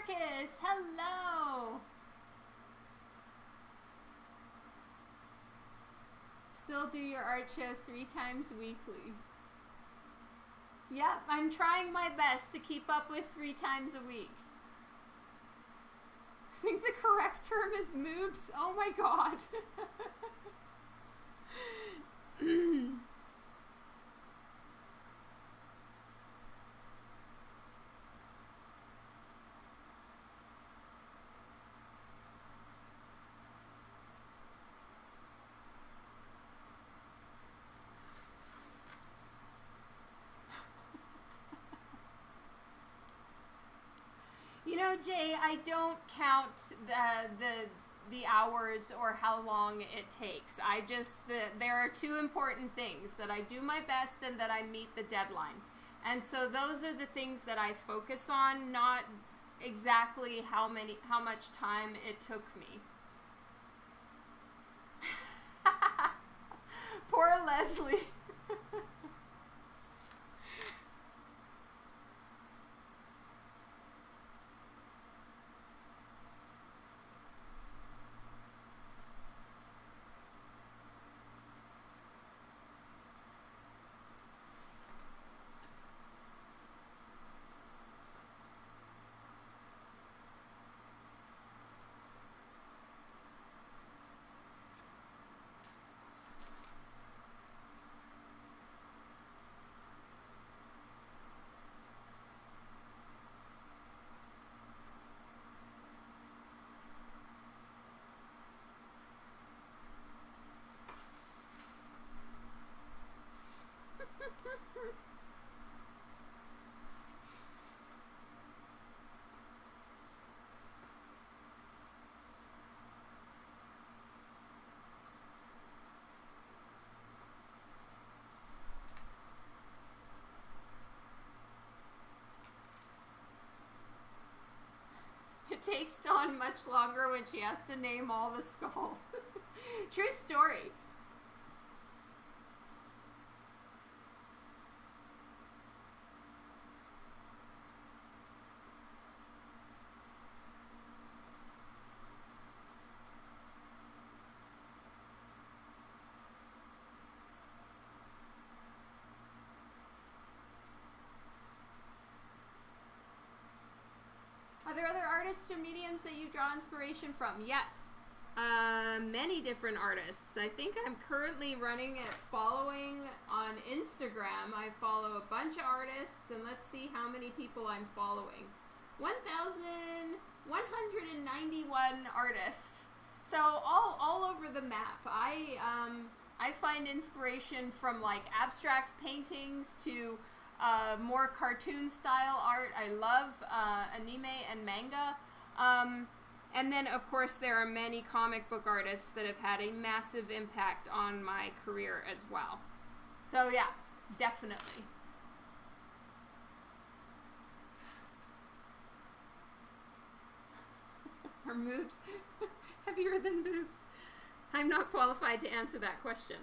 Speaker 1: Marcus, hello. Still do your art show three times weekly. Yep, I'm trying my best to keep up with three times a week. I think the correct term is moobs. Oh my god. You know, Jay, I don't count the the the hours or how long it takes. I just the, there are two important things that I do my best and that I meet the deadline. And so those are the things that I focus on, not exactly how many how much time it took me. Poor Leslie. It takes Dawn much longer when she has to name all the skulls. True story. there other artists or mediums that you draw inspiration from? Yes. Uh, many different artists. I think I'm currently running it following on Instagram. I follow a bunch of artists, and let's see how many people I'm following. 1,191 artists. So all all over the map. I um, I find inspiration from like abstract paintings to uh, more cartoon style art. I love uh, anime and manga. Um, and then, of course, there are many comic book artists that have had a massive impact on my career as well. So, yeah, definitely. Are moobs heavier than boobs? I'm not qualified to answer that question.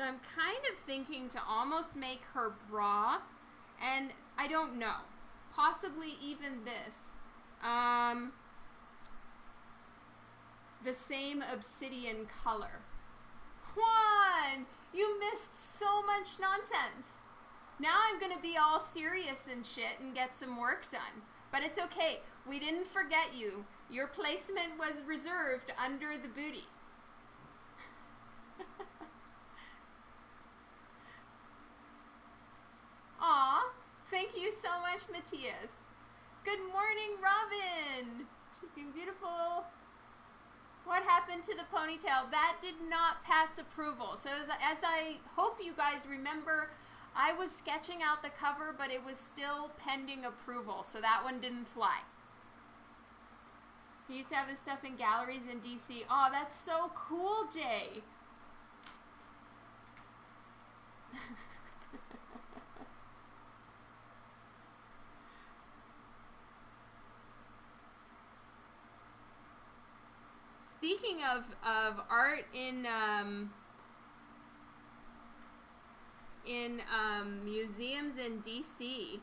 Speaker 1: So I'm kind of thinking to almost make her bra, and I don't know. Possibly even this. Um, the same obsidian color. Juan, you missed so much nonsense. Now I'm gonna be all serious and shit and get some work done. But it's okay. We didn't forget you. Your placement was reserved under the booty. Aw, thank you so much, Matthias. Good morning, Robin. She's being beautiful. What happened to the ponytail? That did not pass approval. So as, as I hope you guys remember, I was sketching out the cover, but it was still pending approval. So that one didn't fly. He used to have his stuff in galleries in DC. Oh, that's so cool, Jay. Speaking of, of art in um, in um, museums in DC,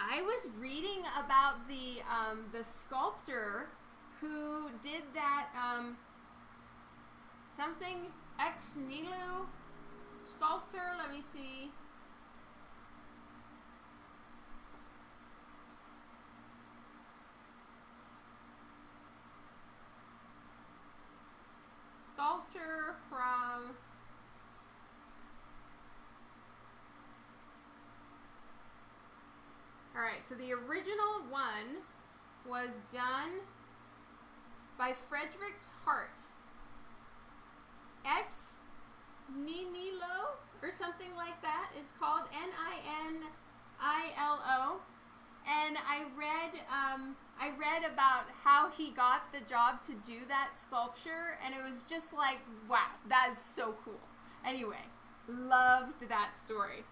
Speaker 1: I was reading about the um, the sculptor who did that um, something ex nihilo sculptor. Let me see. Sculpture from Alright, so the original one was done by Frederick Hart. Ex Nihilo or something like that is called N I N I L O. And I read um, I read about how he got the job to do that sculpture, and it was just like, wow, that is so cool. Anyway, loved that story.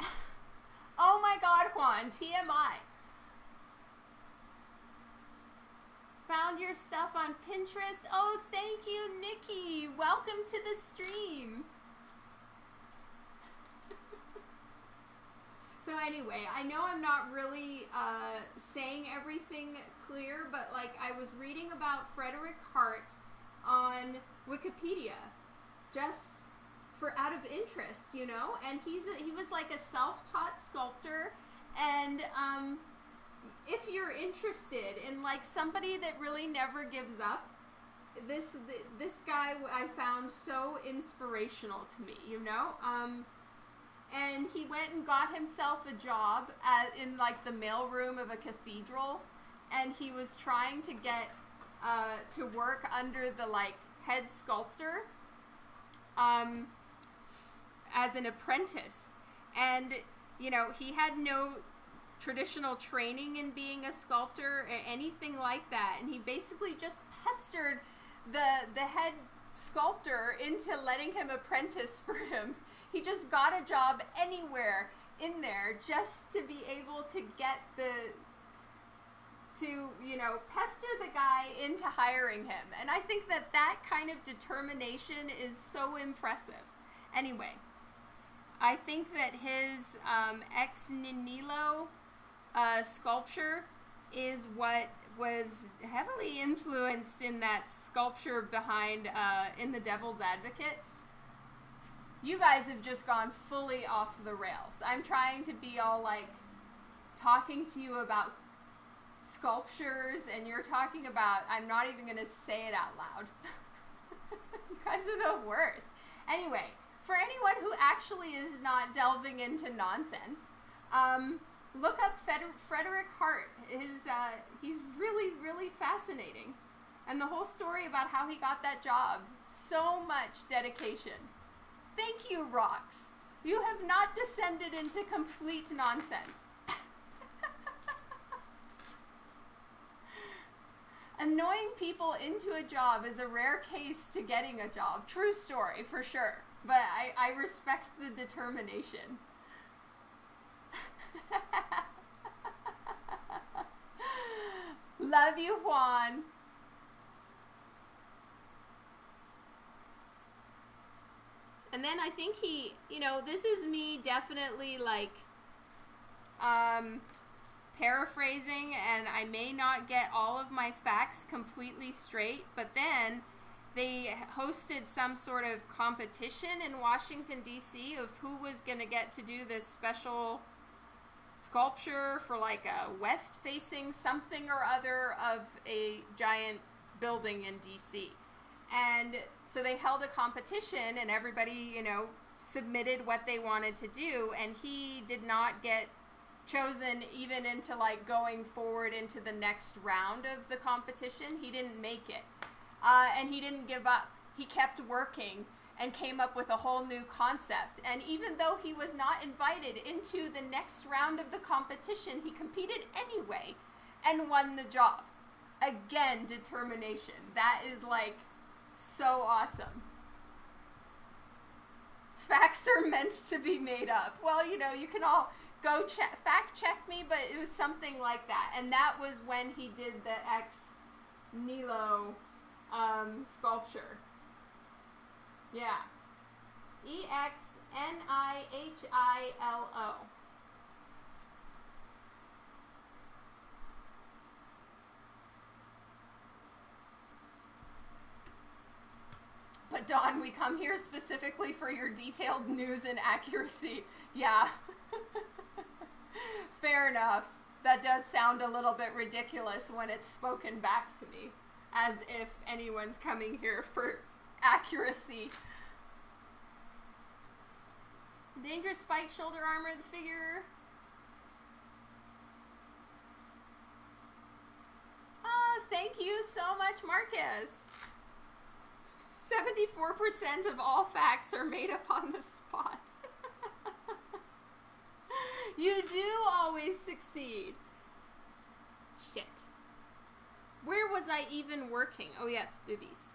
Speaker 1: oh my god, Juan, TMI. Found your stuff on Pinterest. Oh, thank you, Nikki. Welcome to the stream. So anyway, I know I'm not really uh, saying everything clear, but like I was reading about Frederick Hart on Wikipedia, just for out of interest, you know. And he's a, he was like a self-taught sculptor, and um, if you're interested in like somebody that really never gives up, this this guy I found so inspirational to me, you know. Um, and he went and got himself a job at, in like the mailroom of a cathedral and he was trying to get uh, to work under the like head sculptor um, as an apprentice and you know he had no traditional training in being a sculptor or anything like that. And he basically just pestered the the head sculptor into letting him apprentice for him. He just got a job anywhere in there just to be able to get the to you know pester the guy into hiring him. And i think that that kind of determination is so impressive. Anyway i think that his um, ex nihilo uh, sculpture is what was heavily influenced in that sculpture behind uh, in the devil's advocate you guys have just gone fully off the rails i'm trying to be all like talking to you about sculptures and you're talking about I'm not even going to say it out loud. you guys are the worst. Anyway, for anyone who actually is not delving into nonsense, um, look up Frederick Hart. His, uh, he's really, really fascinating. And the whole story about how he got that job. So much dedication. Thank you, Rocks. You have not descended into complete nonsense. annoying people into a job is a rare case to getting a job. True story, for sure. But I, I respect the determination. Love you, Juan. And then I think he, you know, this is me definitely like um paraphrasing and I may not get all of my facts completely straight, but then they hosted some sort of competition in Washington, D.C. of who was going to get to do this special sculpture for like a west facing something or other of a giant building in D.C. And so they held a competition and everybody, you know, submitted what they wanted to do, and he did not get chosen even into like going forward into the next round of the competition. He didn't make it. Uh, and he didn't give up. He kept working and came up with a whole new concept. And even though he was not invited into the next round of the competition, he competed anyway and won the job. Again, determination. That is like so awesome. Facts are meant to be made up. Well, you know, you can all go check fact check me, but it was something like that, and that was when he did the ex Nihilo um, sculpture. Yeah, E X N I H I L O. But Don, we come here specifically for your detailed news and accuracy. Yeah. Fair enough. That does sound a little bit ridiculous when it's spoken back to me, as if anyone's coming here for accuracy. Dangerous spike shoulder armor, the figure. Oh, thank you so much, Marcus. 74% of all facts are made up on the spot. You do always succeed. Shit. Where was I even working? Oh, yes, Bibby's.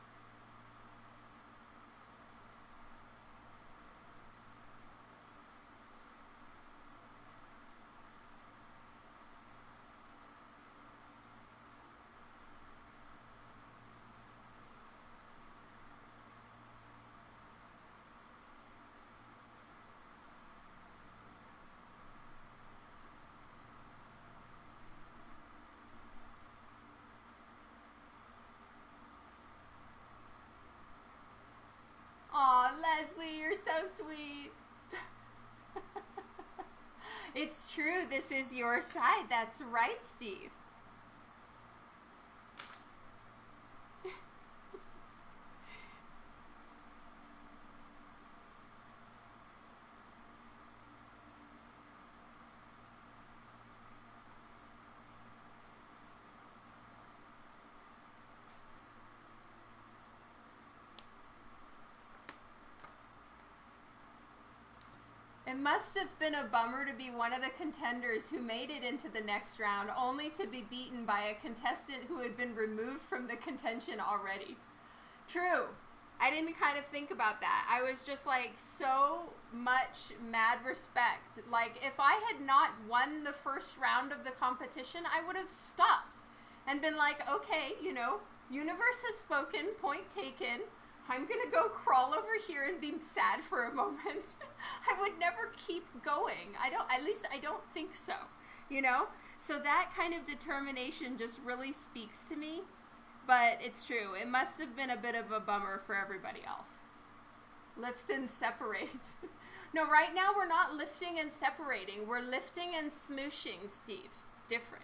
Speaker 1: Leslie, you're so sweet. it's true, this is your side. That's right, Steve. Must have been a bummer to be one of the contenders who made it into the next round, only to be beaten by a contestant who had been removed from the contention already. True. I didn't kind of think about that. I was just like so much mad respect. Like, if I had not won the first round of the competition, I would have stopped and been like, okay, you know, universe has spoken, point taken. I'm gonna go crawl over here and be sad for a moment. I would never keep going. I don't, at least I don't think so, you know? So that kind of determination just really speaks to me. But it's true. It must have been a bit of a bummer for everybody else. Lift and separate. no, right now we're not lifting and separating. We're lifting and smooshing, Steve. It's different.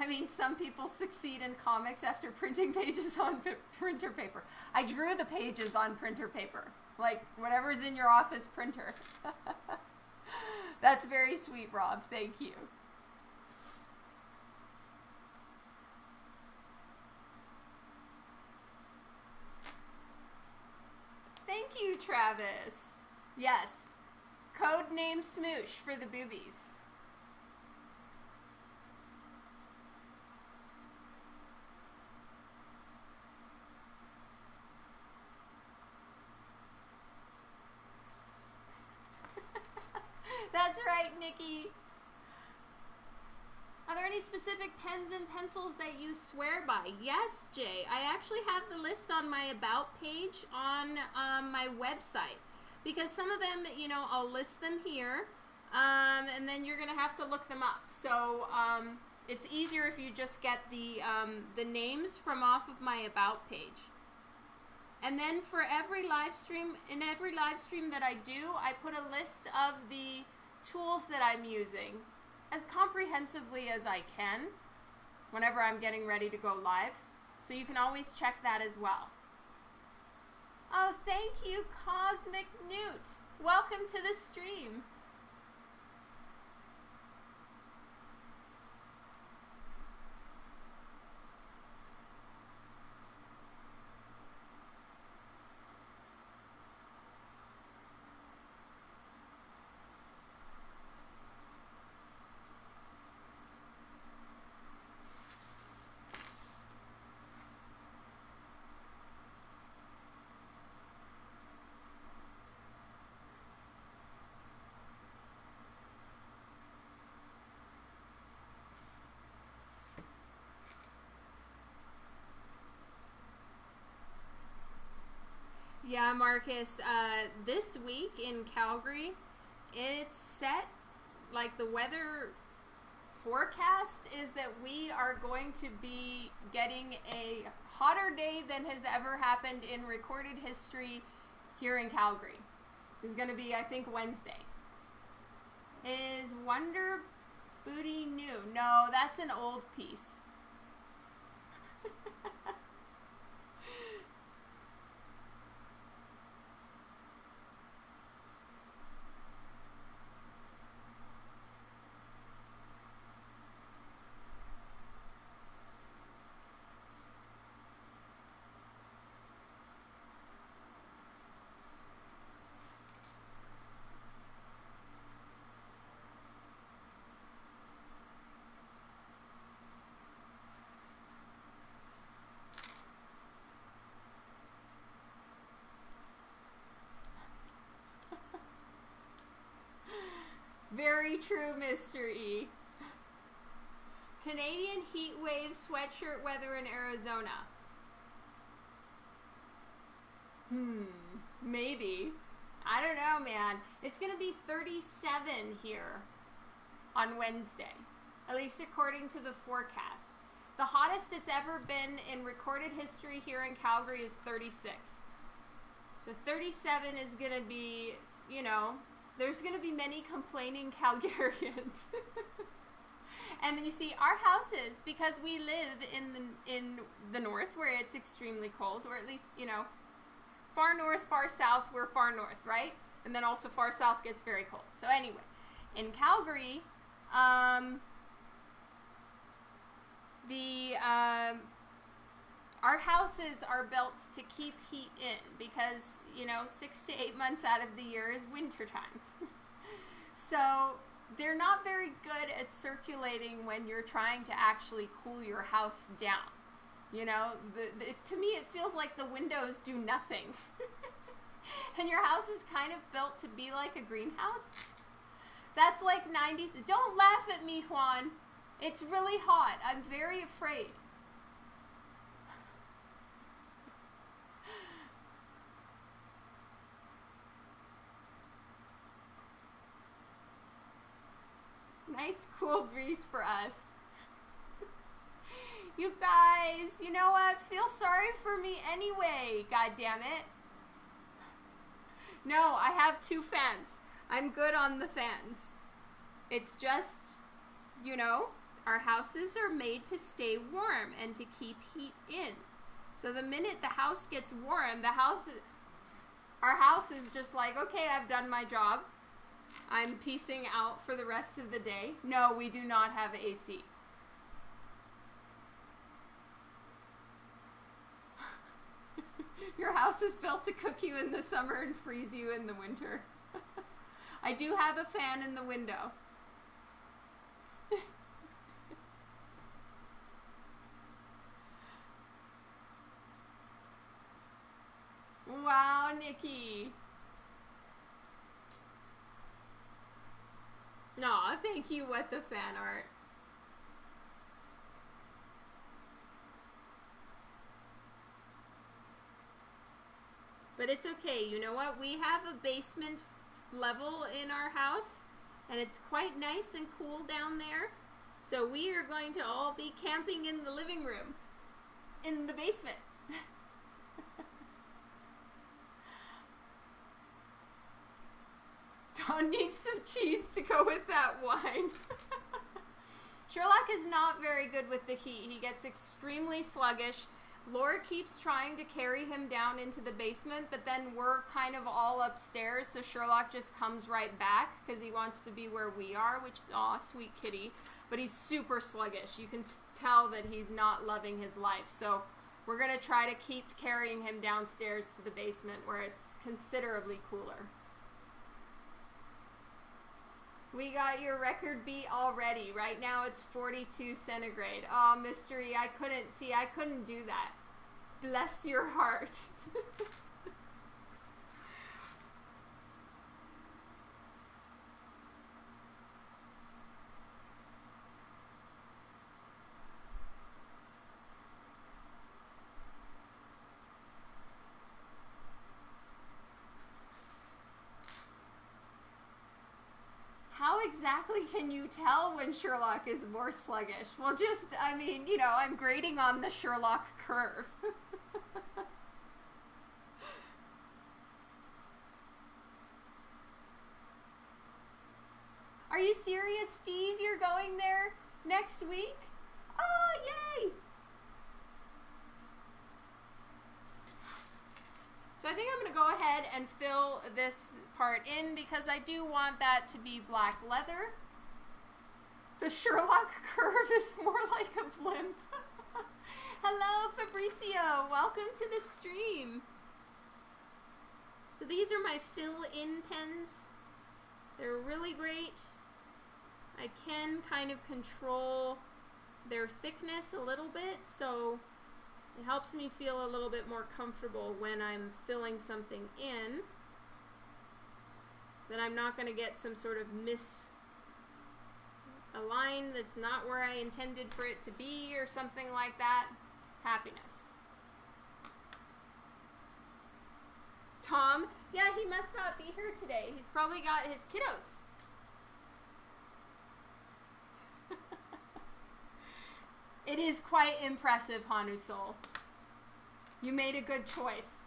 Speaker 1: I mean, some people succeed in comics after printing pages on printer paper. I drew the pages on printer paper, like whatever's in your office printer. That's very sweet, Rob. Thank you. Thank you, Travis. Yes. Code name Smoosh for the boobies. That's Nikki. Are there any specific pens and pencils that you swear by? Yes, Jay. I actually have the list on my About page on um, my website. Because some of them, you know, I'll list them here. Um, and then you're going to have to look them up. So um, it's easier if you just get the, um, the names from off of my About page. And then for every live stream, in every live stream that I do, I put a list of the tools that I'm using as comprehensively as I can whenever I'm getting ready to go live. So you can always check that as well. Oh, thank you, Cosmic Newt. Welcome to the stream. Yeah, Marcus. Uh, this week in Calgary, it's set like the weather forecast is that we are going to be getting a hotter day than has ever happened in recorded history here in Calgary. Is going to be, I think, Wednesday. Is Wonder Booty new? No, that's an old piece. Very true, Mr. E. Canadian heat wave sweatshirt weather in Arizona. Hmm, maybe. I don't know, man. It's going to be 37 here on Wednesday, at least according to the forecast. The hottest it's ever been in recorded history here in Calgary is 36. So 37 is going to be, you know, there's going to be many complaining Calgarians. and then you see our houses because we live in the in the north where it's extremely cold, or at least you know, far north, far south. We're far north, right? And then also far south gets very cold. So anyway, in Calgary, um, the um, our houses are built to keep heat in because, you know, six to eight months out of the year is wintertime. so they're not very good at circulating when you're trying to actually cool your house down. You know, the, the, to me, it feels like the windows do nothing. and your house is kind of built to be like a greenhouse. That's like 90s. Don't laugh at me, Juan. It's really hot. I'm very afraid. Nice cool breeze for us. you guys, you know what? Feel sorry for me anyway, god damn it. No, I have two fans. I'm good on the fans. It's just, you know, our houses are made to stay warm and to keep heat in. So the minute the house gets warm, the house, our house is just like, okay, I've done my job. I'm piecing out for the rest of the day. No, we do not have AC. Your house is built to cook you in the summer and freeze you in the winter. I do have a fan in the window. wow, Nikki. No, thank you, what the fan art. But it's okay. You know what? We have a basement level in our house, and it's quite nice and cool down there. So we are going to all be camping in the living room, in the basement. Dawn needs some cheese to go with that wine. Sherlock is not very good with the heat. He gets extremely sluggish. Laura keeps trying to carry him down into the basement, but then we're kind of all upstairs, so Sherlock just comes right back because he wants to be where we are, which is, aw, sweet kitty. But he's super sluggish. You can tell that he's not loving his life. So we're going to try to keep carrying him downstairs to the basement where it's considerably cooler. We got your record beat already. Right now it's 42 centigrade. Oh, mystery. I couldn't see. I couldn't do that. Bless your heart. exactly can you tell when Sherlock is more sluggish? Well, just, I mean, you know, I'm grading on the Sherlock curve. Are you serious, Steve? You're going there next week? Oh, yay! So I think I'm going to go ahead and fill this part in because I do want that to be black leather. The Sherlock curve is more like a blimp. Hello, Fabrizio. Welcome to the stream. So these are my fill-in pens. They're really great. I can kind of control their thickness a little bit, so it helps me feel a little bit more comfortable when I'm filling something in. That I'm not going to get some sort of miss a line that's not where I intended for it to be or something like that. Happiness. Tom, yeah, he must not be here today. He's probably got his kiddos. It is quite impressive, Hanu Soul. You made a good choice.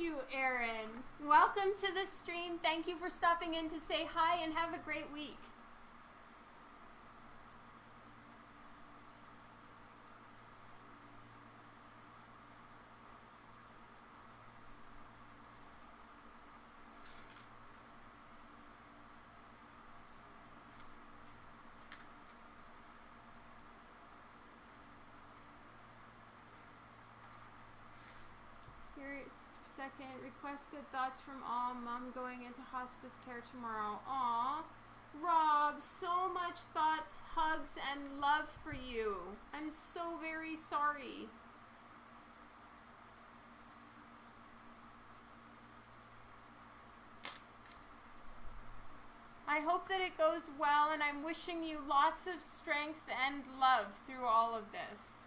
Speaker 1: You, Aaron. Welcome to the stream. Thank you for stopping in to say hi and have a great week. Serious second request good thoughts from all. Mom going into hospice care tomorrow. Aw. Rob, so much thoughts, hugs, and love for you. I'm so very sorry. I hope that it goes well, and I'm wishing you lots of strength and love through all of this.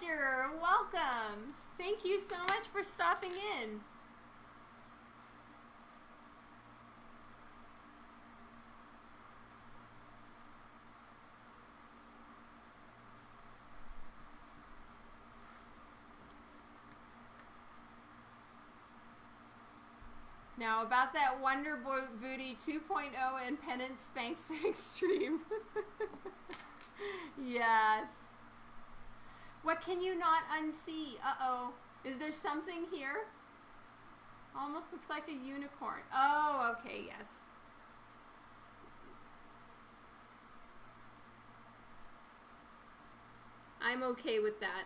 Speaker 1: Roger, welcome. Thank you so much for stopping in. Now about that Wonder Boy Booty 2.0 and Penance Spank Spank stream. yes. What can you not unsee? Uh-oh. Is there something here? Almost looks like a unicorn. Oh, okay, yes. I'm okay with that.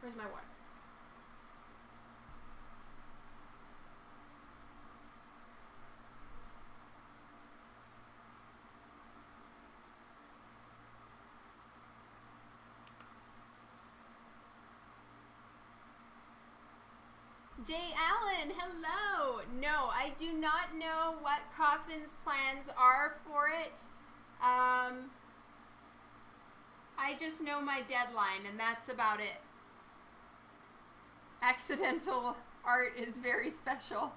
Speaker 1: Where's my water? Jay Allen, hello. No, I do not know what Coffin's plans are for it. Um, I just know my deadline, and that's about it. Accidental art is very special.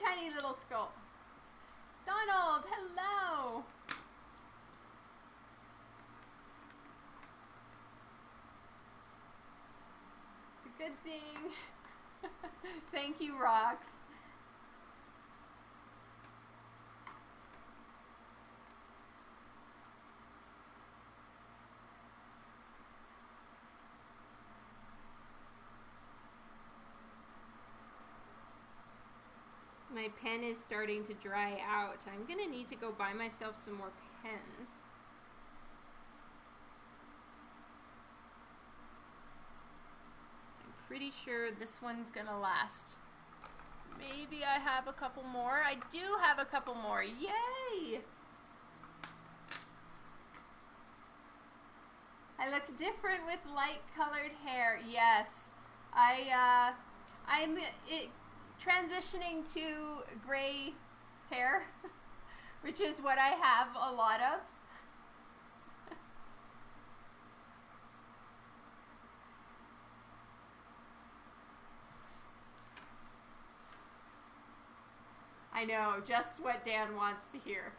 Speaker 1: Tiny little skull. Donald, hello. It's a good thing. Thank you, Rocks. My pen is starting to dry out. I'm gonna need to go buy myself some more pens. I'm pretty sure this one's gonna last. Maybe I have a couple more. I do have a couple more. Yay! I look different with light colored hair. Yes. I, uh, I'm, it, transitioning to gray hair, which is what I have a lot of. I know, just what Dan wants to hear.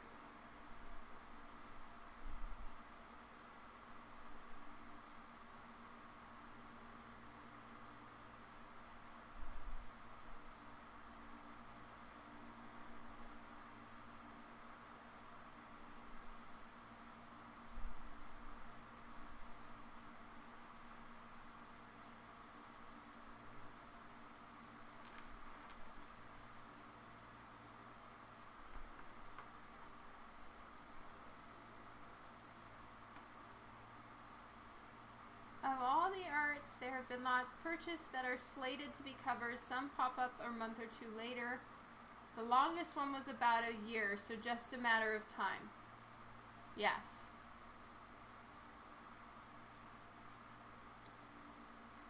Speaker 1: There have been lots purchased that are slated to be covers. Some pop up a month or two later. The longest one was about a year, so just a matter of time. Yes.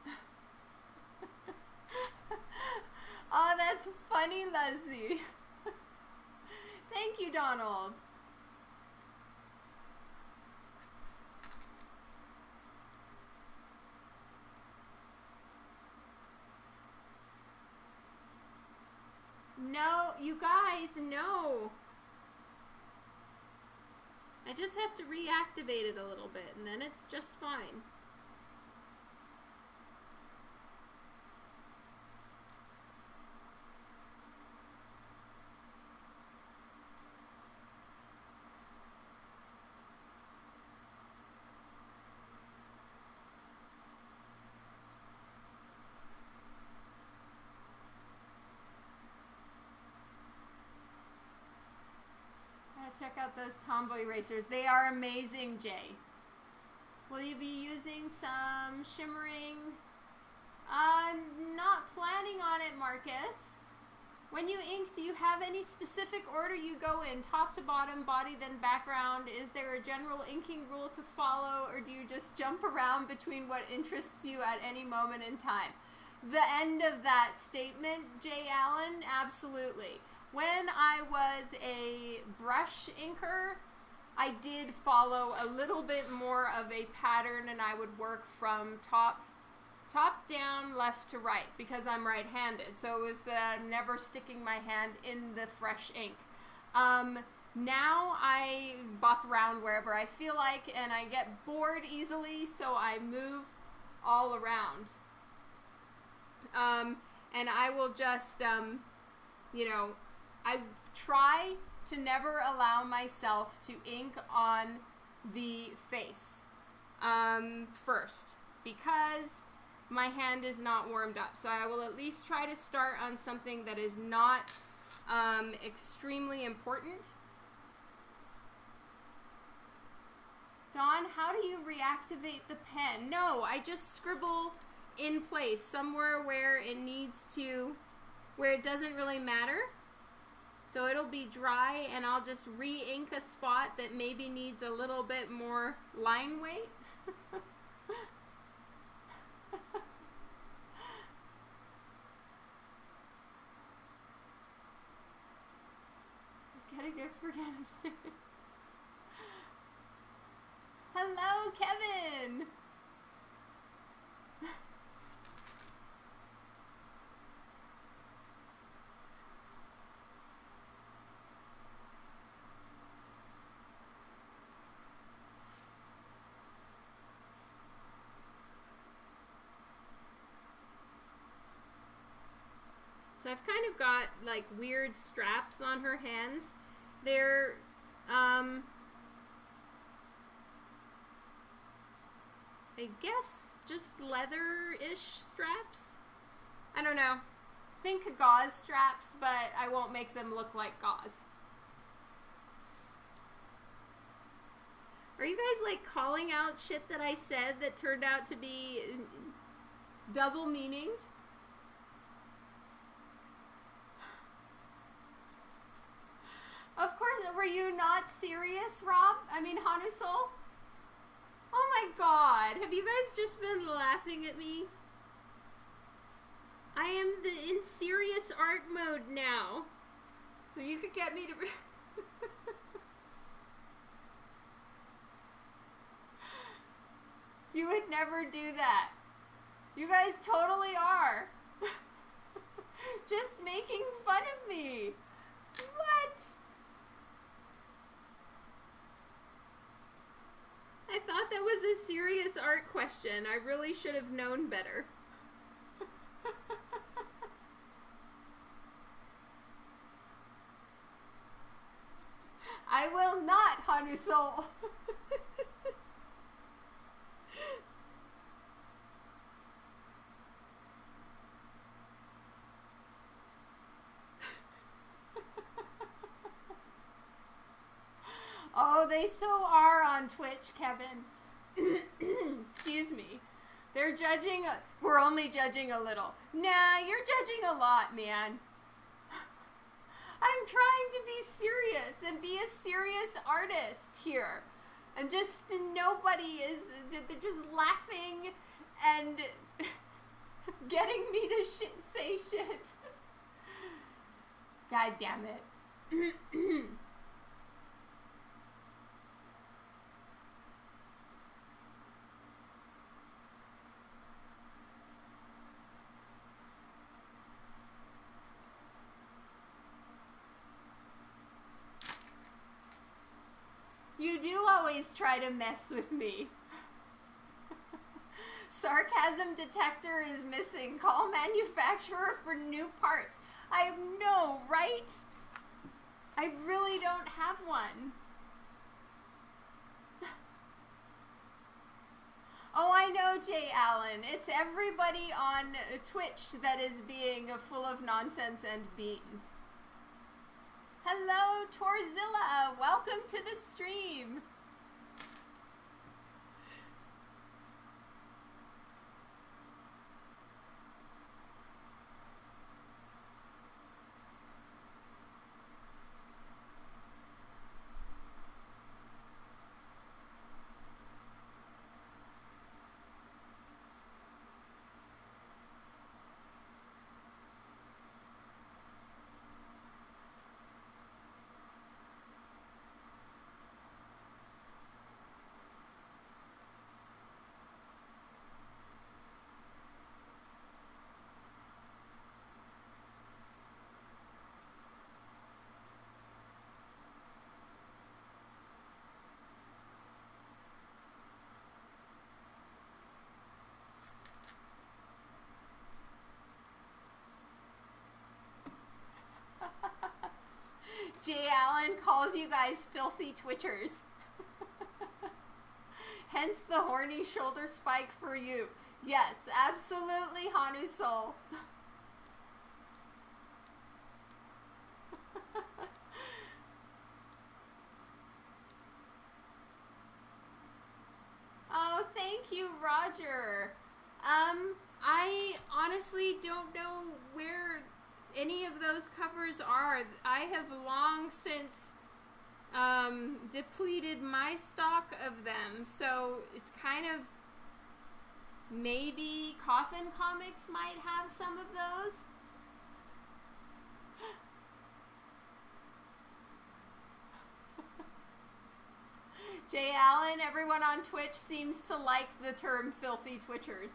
Speaker 1: oh, that's funny, Leslie. Thank you, Donald. No, you guys, no. I just have to reactivate it a little bit and then it's just fine. check out those Tombow erasers. They are amazing, Jay. Will you be using some shimmering? I'm not planning on it, Marcus. When you ink, do you have any specific order you go in? Top to bottom, body, then background? Is there a general inking rule to follow, or do you just jump around between what interests you at any moment in time? The end of that statement, Jay Allen, absolutely. When I was a brush inker, I did follow a little bit more of a pattern and I would work from top top down left to right because I'm right-handed. So it was the never sticking my hand in the fresh ink. Um, now I bop around wherever I feel like and I get bored easily so I move all around. Um, and I will just um, you know I try to never allow myself to ink on the face um, first because my hand is not warmed up. So I will at least try to start on something that is not um, extremely important. Dawn, how do you reactivate the pen? No, I just scribble in place somewhere where it needs to, where it doesn't really matter. So it'll be dry and I'll just re-ink a spot that maybe needs a little bit more line weight. Get a gift for Kevin. Hello, Kevin! I've kind of got like weird straps on her hands. They're um I guess just leather-ish straps. I don't know. Think gauze straps, but I won't make them look like gauze. Are you guys like calling out shit that I said that turned out to be double meanings? Of course, were you not serious, Rob? I mean, Hanusol? Oh my god, have you guys just been laughing at me? I am the in serious art mode now. So you could get me to. you would never do that. You guys totally are. Just making fun of me. What? I thought that was a serious art question. I really should have known better. I will not, Hanu Soul. oh, they so are on Twitch, Kevin. Excuse me. They're judging. We're only judging a little. Nah, you're judging a lot, man. I'm trying to be serious and be a serious artist here. And just nobody is, they're just laughing and getting me to say shit. God damn it. do always try to mess with me. Sarcasm detector is missing. Call manufacturer for new parts. I have no, right? I really don't have one. oh, I know, Jay Allen. It's everybody on Twitch that is being full of nonsense and beans. Hello, Torzilla. Welcome to the stream. Jay Allen calls you guys filthy twitchers. Hence the horny shoulder spike for you. Yes, absolutely, Hanu Soul. oh, thank you, Roger. Um, I honestly don't know where any of those covers are. I have long since um, depleted my stock of them, so it's kind of maybe Coffin Comics might have some of those. Jay Allen, everyone on Twitch seems to like the term filthy twitchers.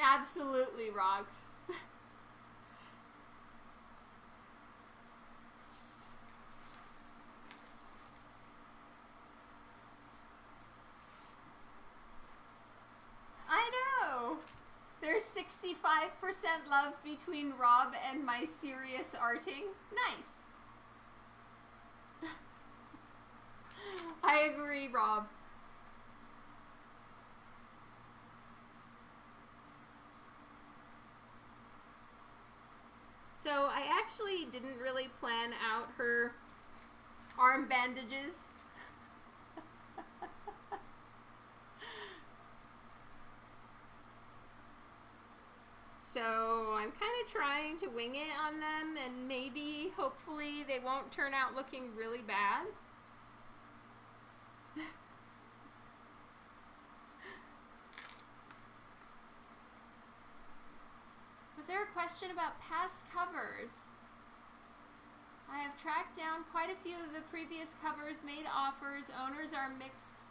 Speaker 1: Absolutely rocks. I know. There's 65% love between Rob and my serious arting. Nice. I agree, Rob. So I actually didn't really plan out her arm bandages. so I'm kind of trying to wing it on them and maybe, hopefully, they won't turn out looking really bad. Question about past covers? I have tracked down quite a few of the previous covers, made offers. Owners are mixed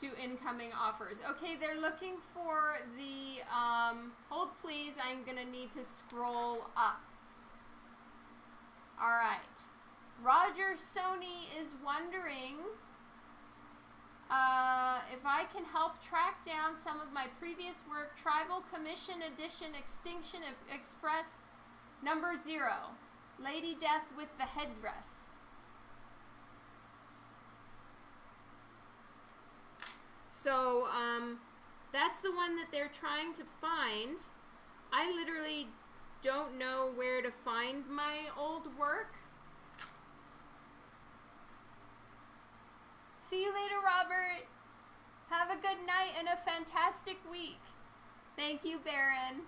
Speaker 1: to incoming offers. Okay, they're looking for the, um, hold please, I'm gonna need to scroll up. All right. Roger Sony is wondering uh, if I can help track down some of my previous work, Tribal Commission Edition Extinction Express number zero. Lady Death with the headdress. So, um, that's the one that they're trying to find. I literally don't know where to find my old work. See you later, Robert. Have a good night and a fantastic week. Thank you, Baron.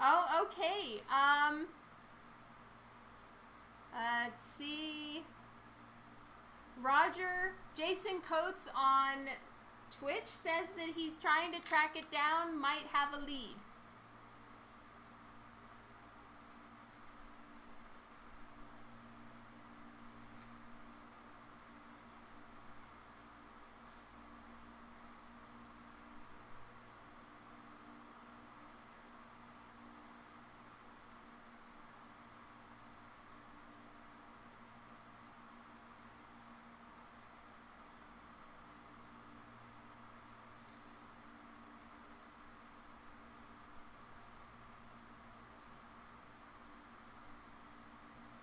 Speaker 1: Oh, okay. Um, let's see. Roger, Jason Coates on Twitch says that he's trying to track it down, might have a lead.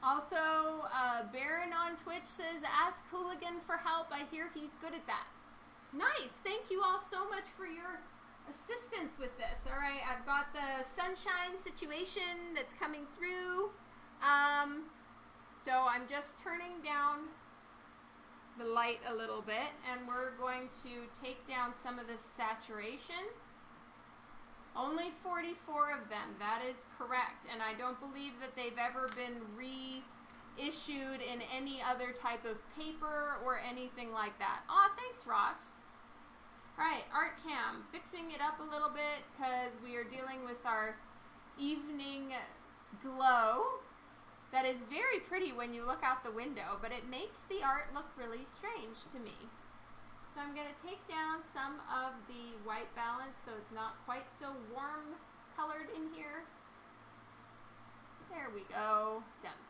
Speaker 1: Also, uh, Baron says, ask Hooligan for help. I hear he's good at that. Nice. Thank you all so much for your assistance with this. All right, I've got the sunshine situation that's coming through. Um, so I'm just turning down the light a little bit and we're going to take down some of the saturation. Only 44 of them. That is correct. And I don't believe that they've ever been reissued in any other type of paper or anything like that. Aw, thanks, Rox. Alright, Art Cam. Fixing it up a little bit because we are dealing with our evening glow. That is very pretty when you look out the window, but it makes the art look really strange to me. So I'm going to take down some of the white balance so it's not quite so warm colored in here. There we go. Done.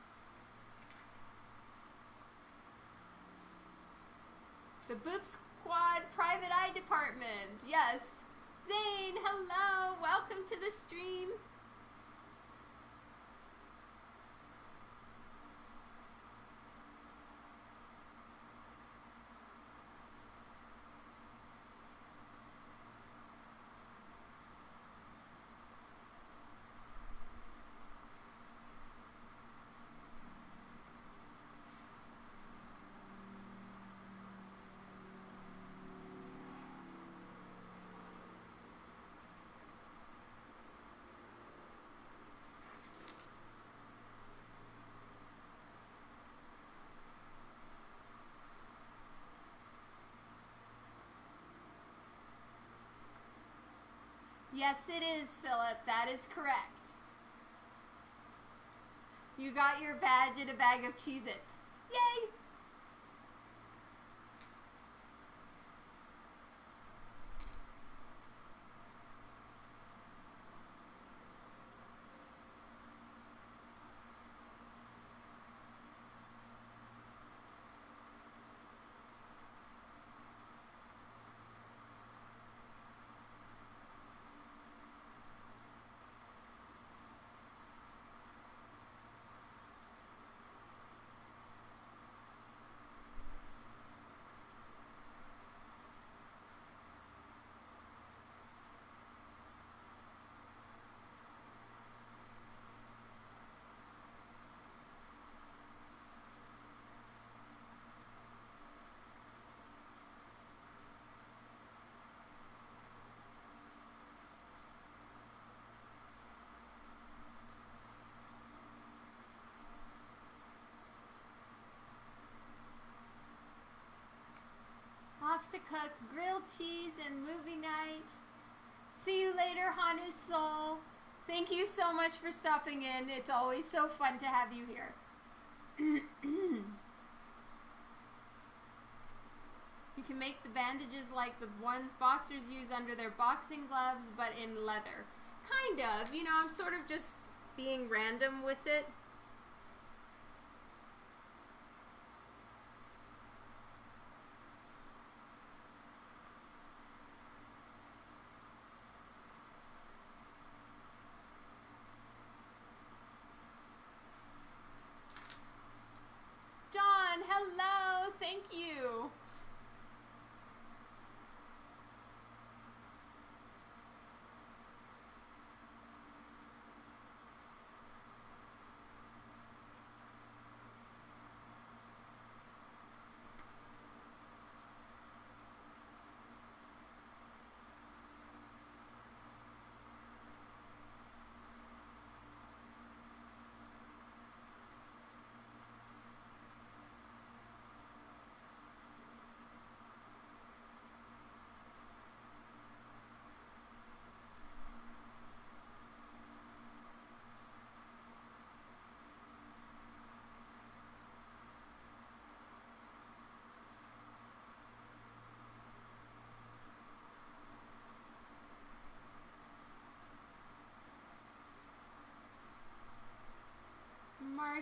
Speaker 1: The Boop Squad Private Eye Department. Yes. Zane, hello. Welcome to the stream. Yes, it is, Philip. That is correct. You got your badge and a bag of Cheez-Its. Yay! Cook grilled cheese and movie night. See you later, Hanu Soul. Thank you so much for stopping in. It's always so fun to have you here. you can make the bandages like the ones boxers use under their boxing gloves, but in leather. Kind of. You know, I'm sort of just being random with it. John, hello. Thank you.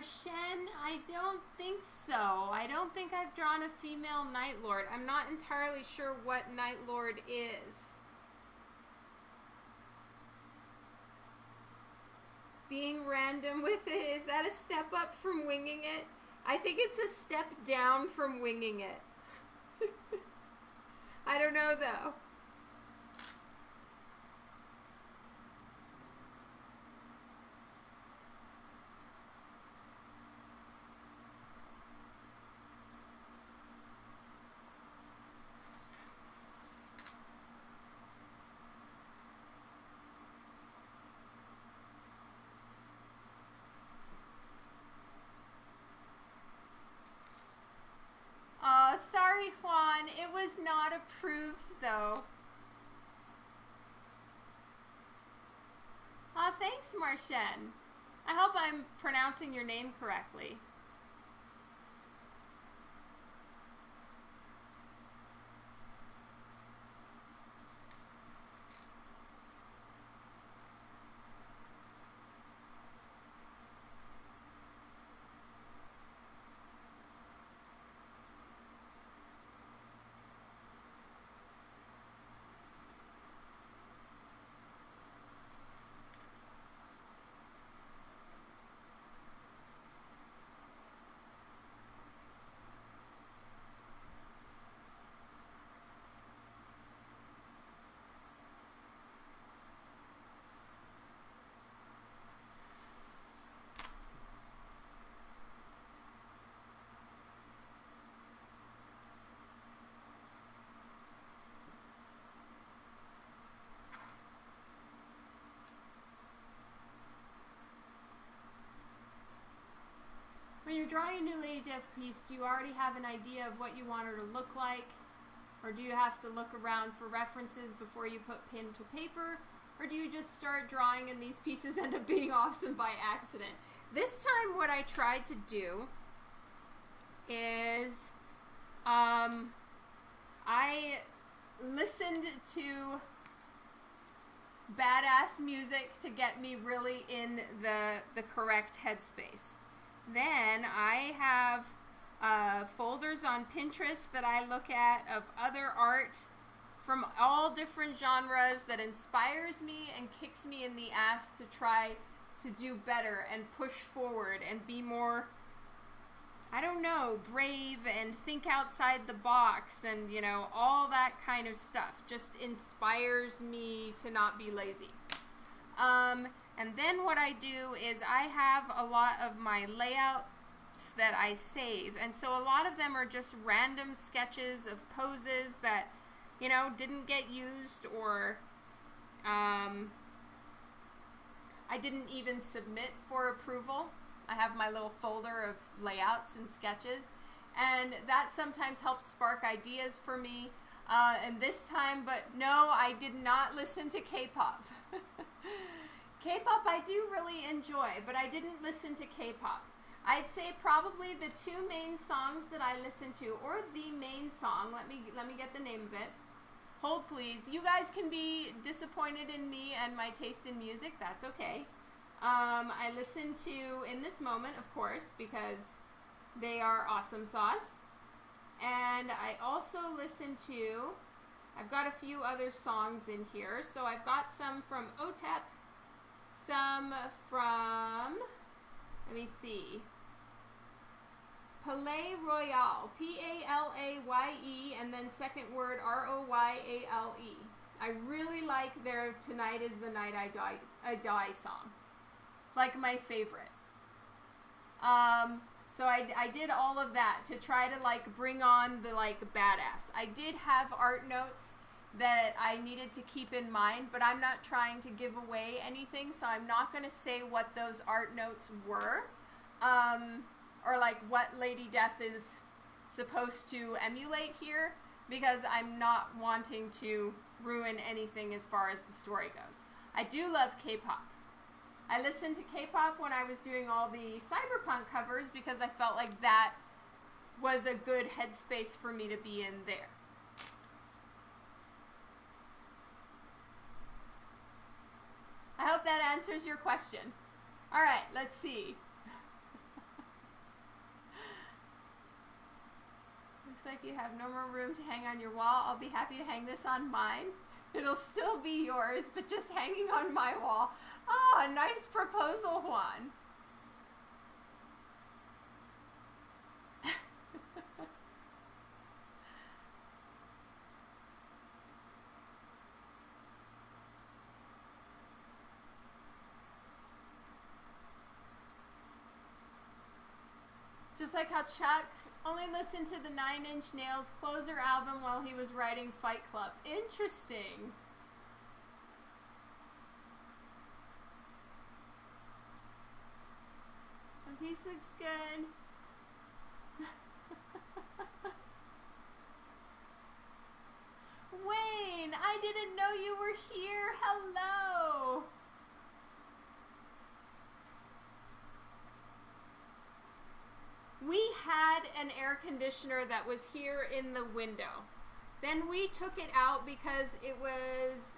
Speaker 1: Marshen, I don't think so. I don't think I've drawn a female Night Lord. I'm not entirely sure what Night Lord is. Being random with it, is that a step up from winging it? I think it's a step down from winging it. I don't know though. Uh, sorry, Juan. It was not approved, though. Marshen. I hope I'm pronouncing your name correctly. Drawing a new Lady Death piece, do you already have an idea of what you want her to look like? Or do you have to look around for references before you put pen to paper? Or do you just start drawing and these pieces end up being awesome by accident? This time what I tried to do is um, I listened to badass music to get me really in the the correct headspace. Then I have uh, folders on Pinterest that I look at of other art from all different genres that inspires me and kicks me in the ass to try to do better and push forward and be more I don't know, brave and think outside the box and, you know, all that kind of stuff just inspires me to not be lazy. Um, and then what I do is I have a lot of my layouts that I save. And so a lot of them are just random sketches of poses that, you know, didn't get used or um, I didn't even submit for approval. I have my little folder of layouts and sketches, and that sometimes helps spark ideas for me. Uh, and this time, but no, I did not listen to K-pop. K-pop I do really enjoy, but I didn't listen to K-pop. I'd say probably the two main songs that I listen to, or the main song. Let me let me get the name of it. Hold please. You guys can be disappointed in me and my taste in music. That's okay. Um, I listen to in this moment, of course, because they are awesome sauce. And I also listen to. I've got a few other songs in here. So I've got some from OTEP, some from. Let me see. Palaye Royale, P A L A Y E, and then second word R O Y A L E. I really like their "Tonight Is the Night I Die" I Die song. It's like my favorite. Um, so I, I did all of that to try to like bring on the like badass. I did have art notes that I needed to keep in mind, but I'm not trying to give away anything, so I'm not going to say what those art notes were. Um, or like what Lady Death is supposed to emulate here because I'm not wanting to ruin anything as far as the story goes. I do love K-pop. I listened to K-pop when I was doing all the cyberpunk covers because I felt like that was a good headspace for me to be in there. I hope that answers your question. All right, let's see. Looks like you have no more room to hang on your wall. I'll be happy to hang this on mine. It'll still be yours, but just hanging on my wall. Ah, oh, nice proposal, Juan. Like how Chuck only listened to the Nine Inch Nails Closer album while he was writing Fight Club. Interesting. The piece looks good. Wayne, I didn't know you were here. Hello. We had an air conditioner that was here in the window. Then we took it out because it was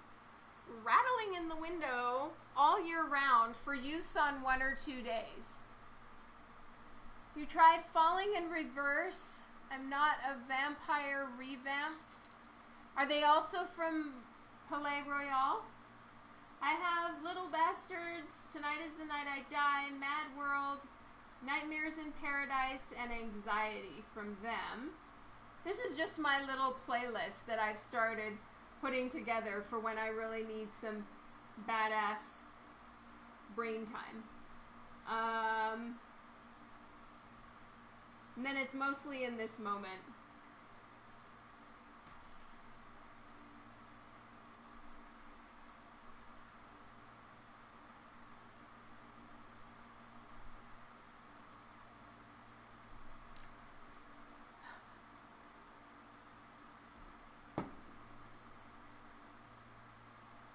Speaker 1: rattling in the window all year round for use on one or two days. You tried falling in reverse. I'm not a vampire revamped. Are they also from Palaye Royale? I have Little Bastards, Tonight is the Night I Die, Mad World, Nightmares in Paradise and Anxiety from them. This is just my little playlist that I've started putting together for when I really need some badass brain time. Um, and then it's mostly in this moment.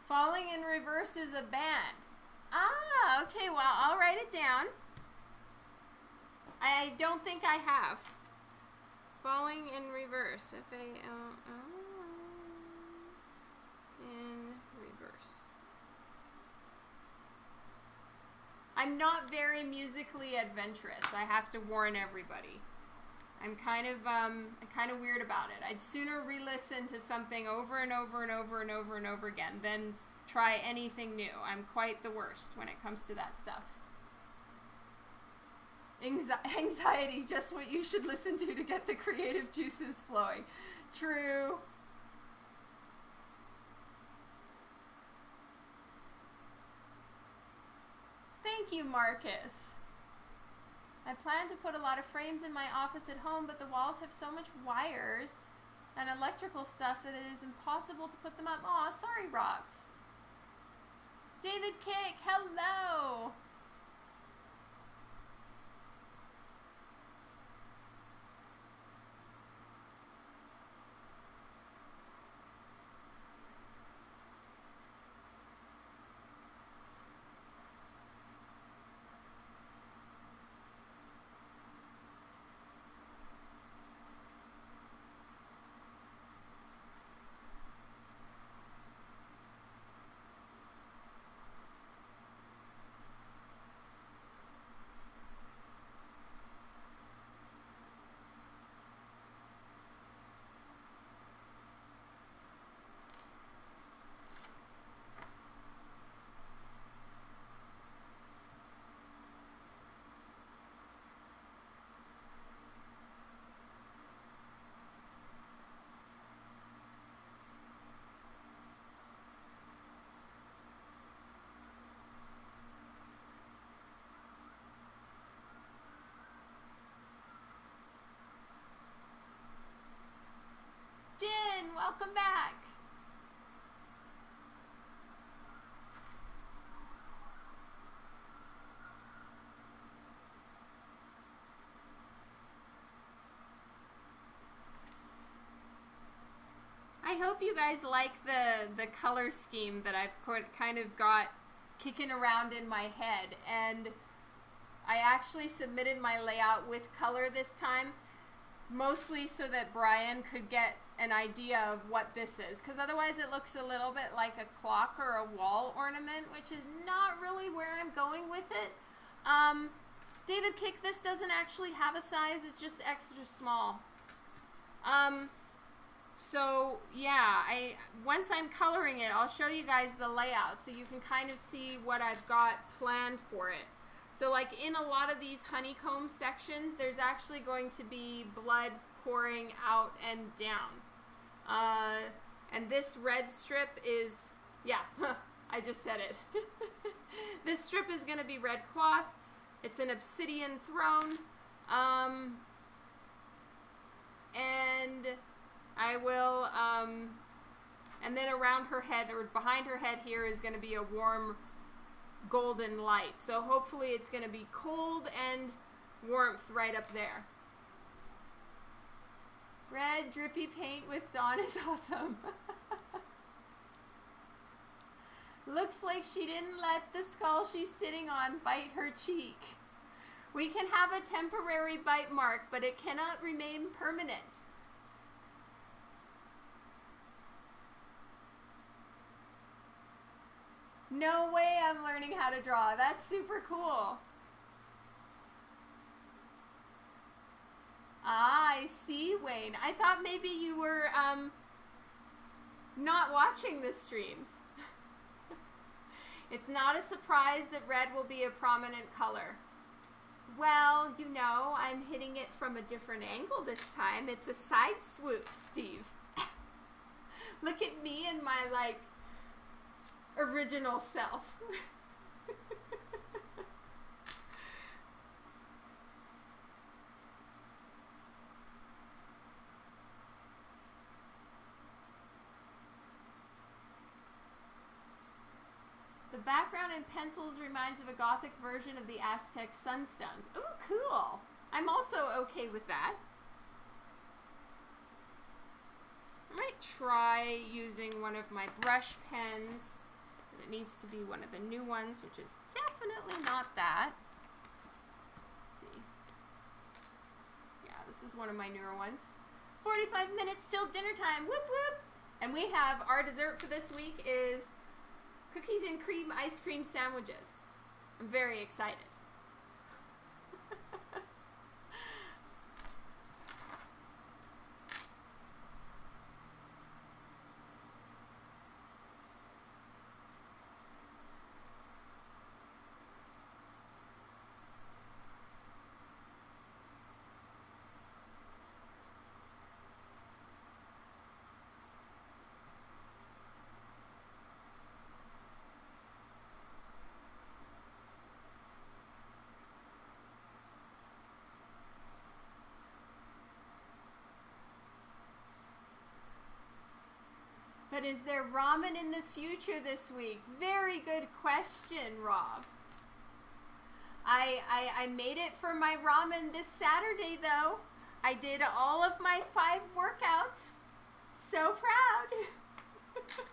Speaker 1: Falling is a band. Ah, okay, well, I'll write it down. I don't think I have. Falling in reverse. F A L L in reverse. I'm not very musically adventurous. I have to warn everybody. I'm kind of um, kind of weird about it. I'd sooner re-listen to something over and over and over and over and over again than try anything new. I'm quite the worst when it comes to that stuff. Anxiety, just what you should listen to to get the creative juices flowing. True. Thank you, Marcus. I plan to put a lot of frames in my office at home, but the walls have so much wires and electrical stuff that it is impossible to put them up. Aw, sorry, Rocks. David Kick, hello! Welcome back. I hope you guys like the the color scheme that I've kind of got kicking around in my head and I actually submitted my layout with color this time mostly so that Brian could get an idea of what this is because otherwise it looks a little bit like a clock or a wall ornament which is not really where I'm going with it um, David Kick this doesn't actually have a size it's just extra small um, so yeah, I once I'm coloring it, I'll show you guys the layout so you can kind of see what I've got planned for it. So like in a lot of these honeycomb sections, there's actually going to be blood pouring out and down. Uh, and this red strip is, yeah, I just said it. this strip is going to be red cloth. It's an obsidian throne. Um, and I will, um, and then around her head, or behind her head here is going to be a warm golden light. So hopefully it's going to be cold and warmth right up there. Red drippy paint with Dawn is awesome. Looks like she didn't let the skull she's sitting on bite her cheek. We can have a temporary bite mark, but it cannot remain permanent. No way I'm learning how to draw. That's super cool. Ah, I see, Wayne. I thought maybe you were um, not watching the streams. it's not a surprise that red will be a prominent color. Well, you know, I'm hitting it from a different angle this time. It's a side swoop, Steve. Look at me and my, like, original self. The background in pencils reminds of a gothic version of the Aztec sunstones. Ooh, cool! I'm also okay with that. I might try using one of my brush pens it needs to be one of the new ones, which is definitely not that. Let's see. Yeah, this is one of my newer ones. 45 minutes till dinner time. Whoop whoop. And we have our dessert for this week is cookies and cream ice cream sandwiches. I'm very excited. But is there ramen in the future this week? Very good question, Rob. I, I, I made it for my ramen this Saturday, though. I did all of my five workouts. So proud.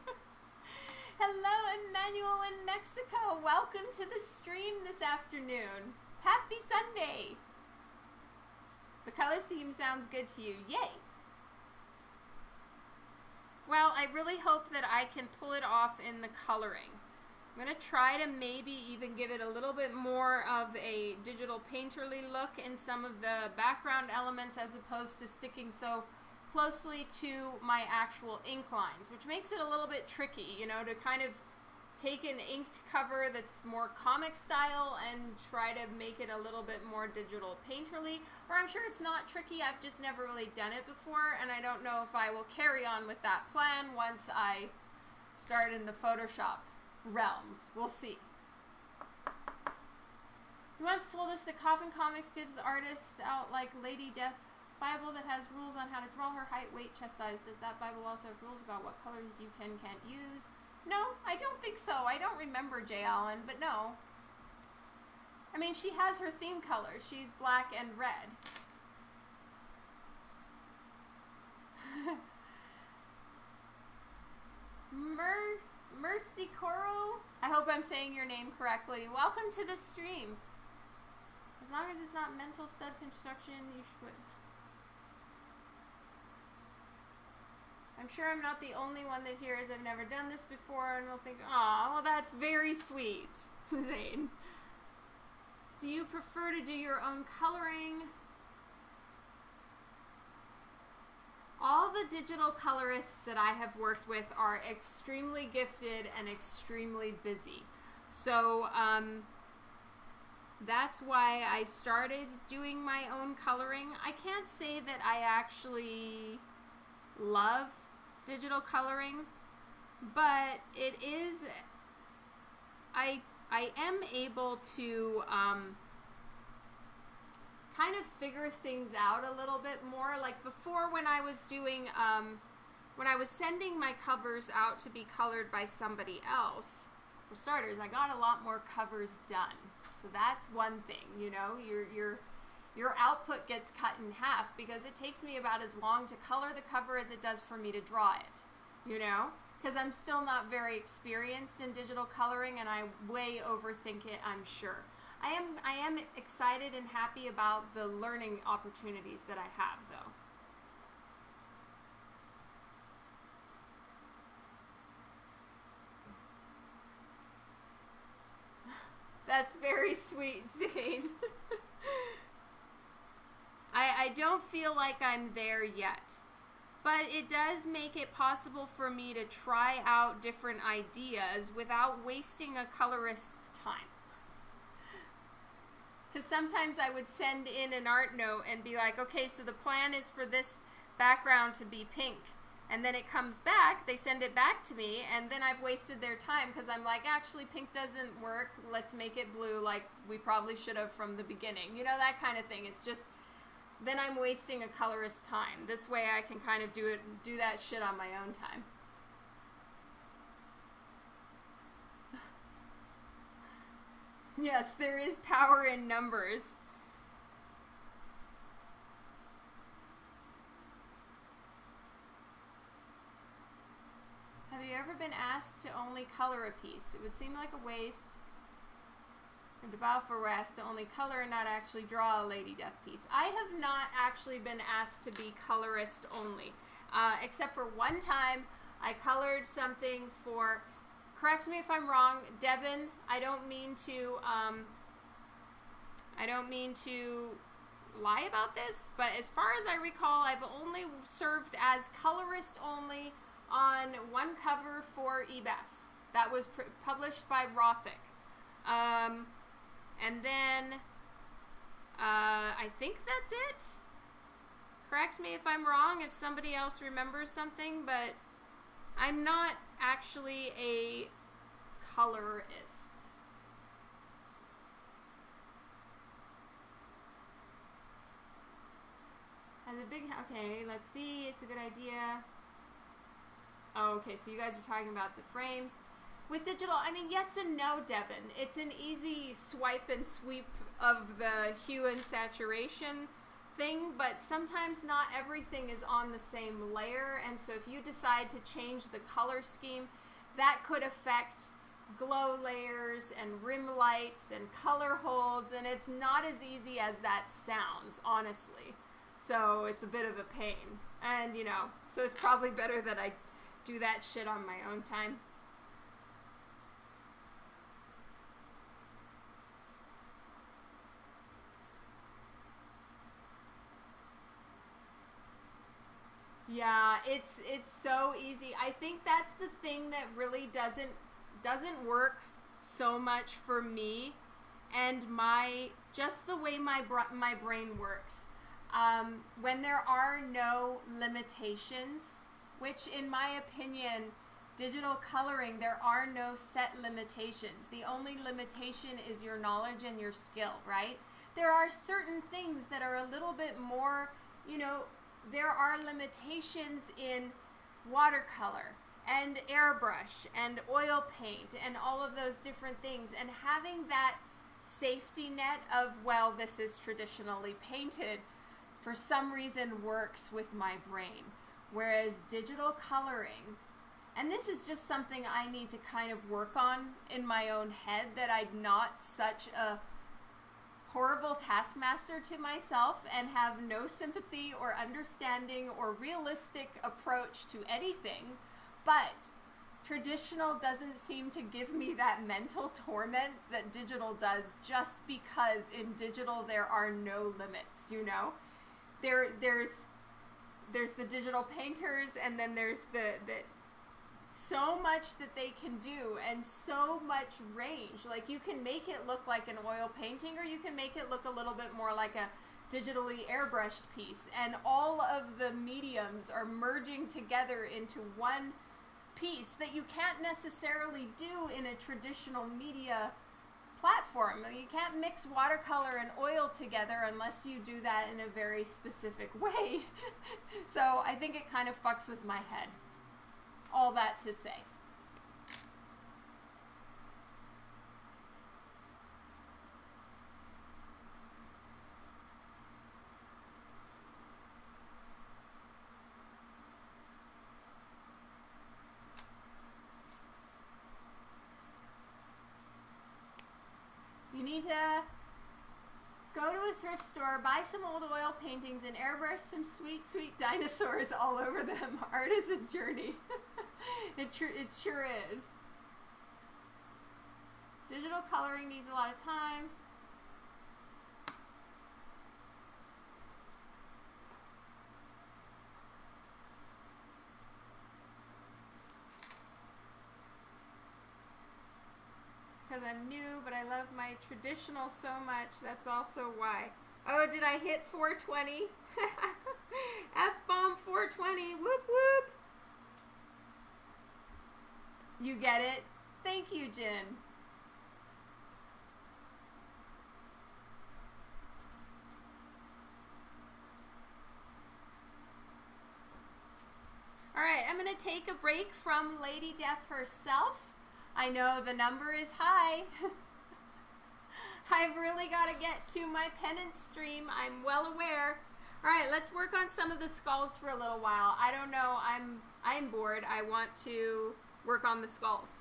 Speaker 1: Hello, Emmanuel in Mexico. Welcome to the stream this afternoon. Happy Sunday. The color scheme sounds good to you. Yay. Well, I really hope that I can pull it off in the coloring. I'm going to try to maybe even give it a little bit more of a digital painterly look in some of the background elements as opposed to sticking so closely to my actual ink lines, which makes it a little bit tricky, you know, to kind of take an inked cover that's more comic style and try to make it a little bit more digital painterly. Or I'm sure it's not tricky, I've just never really done it before, and I don't know if I will carry on with that plan once I start in the Photoshop realms. We'll see. You once told us that Coffin Comics gives artists out like Lady Death Bible that has rules on how to draw her height, weight, chest size. Does that Bible also have rules about what colors you can can't use? No, I don't think so. I don't remember Jay Allen, but no. I mean, she has her theme colors. She's black and red. Mer Mercy Coro. I hope I'm saying your name correctly. Welcome to the stream. As long as it's not mental stud construction, you should. I'm sure I'm not the only one that hears I've never done this before and will think, oh, well, that's very sweet, Zane. Do you prefer to do your own coloring? All the digital colorists that I have worked with are extremely gifted and extremely busy. So um, that's why I started doing my own coloring. I can't say that I actually love digital coloring, but it is, I, I am able to, um, kind of figure things out a little bit more. Like before, when I was doing, um, when I was sending my covers out to be colored by somebody else, for starters, I got a lot more covers done. So that's one thing, you know, your your your output gets cut in half because it takes me about as long to color the cover as it does for me to draw it, you know? Because I'm still not very experienced in digital coloring and I way overthink it, I'm sure. I am I am excited and happy about the learning opportunities that I have though. That's very sweet, Zane. I, don't feel like I'm there yet. But it does make it possible for me to try out different ideas without wasting a colorist's time. Because sometimes I would send in an art note and be like, okay, so the plan is for this background to be pink. And then it comes back, they send it back to me, and then I've wasted their time because I'm like, actually, pink doesn't work. Let's make it blue like we probably should have from the beginning. You know, that kind of thing. It's just, then I'm wasting a colorist's time. This way I can kind of do it, do that shit on my own time. Yes, there is power in numbers. Have you ever been asked to only color a piece? It would seem like a waste. And Balfour were asked to only color and not actually draw a Lady Death piece. I have not actually been asked to be colorist only. Uh, except for one time, I colored something for correct me if I'm wrong, Devin. I don't mean to. Um, I don't mean to lie about this, but as far as I recall, I've only served as colorist only on one cover for eBAS. That was published by Rothick. Um, and then uh, I think that's it. Correct me if I'm wrong, if somebody else remembers something, but I'm not actually a colorist. Has a big, okay, let's see, it's a good idea. Oh, okay, so you guys are talking about the frames. With digital, I mean, yes and no, Devin. It's an easy swipe and sweep of the hue and saturation thing, but sometimes not everything is on the same layer, and so if you decide to change the color scheme, that could affect glow layers and rim lights and color holds, and it's not as easy as that sounds, honestly. So it's a bit of a pain. And, you know, so it's probably better that I do that shit on my own time. Yeah, it's it's so easy. I think that's the thing that really doesn't doesn't work so much for me and my just the way my my brain works. Um, when there are no limitations, which in my opinion, digital coloring there are no set limitations. The only limitation is your knowledge and your skill, right? There are certain things that are a little bit more you know, there are limitations in watercolor and airbrush and oil paint and all of those different things. And having that safety net of, well, this is traditionally painted, for some reason works with my brain. Whereas digital coloring, and this is just something I need to kind of work on in my own head that I'm not such a horrible taskmaster to myself and have no sympathy or understanding or realistic approach to anything. But traditional doesn't seem to give me that mental torment that digital does just because in digital there are no limits, you know? There there's there's the digital painters and then there's the the so much that they can do and so much range. Like you can make it look like an oil painting or you can make it look a little bit more like a digitally airbrushed piece and all of the mediums are merging together into one piece that you can't necessarily do in a traditional media platform. You can't mix watercolor and oil together unless you do that in a very specific way. so I think it kind of fucks with my head all that to say. You need to Go to a thrift store, buy some old oil paintings, and airbrush some sweet, sweet dinosaurs all over them. Art is a journey. it, tr- it sure is. Digital coloring needs a lot of time. Because I'm new, but I love my traditional so much. That's also why. Oh, did I hit 420? F bomb 420. Whoop whoop. You get it? Thank you, Jen. All right, I'm going to take a break from Lady Death herself. I know the number is high. I've really got to get to my penance stream. I'm well aware. All right, let's work on some of the skulls for a little while. I don't know. I'm I'm bored. I want to work on the skulls.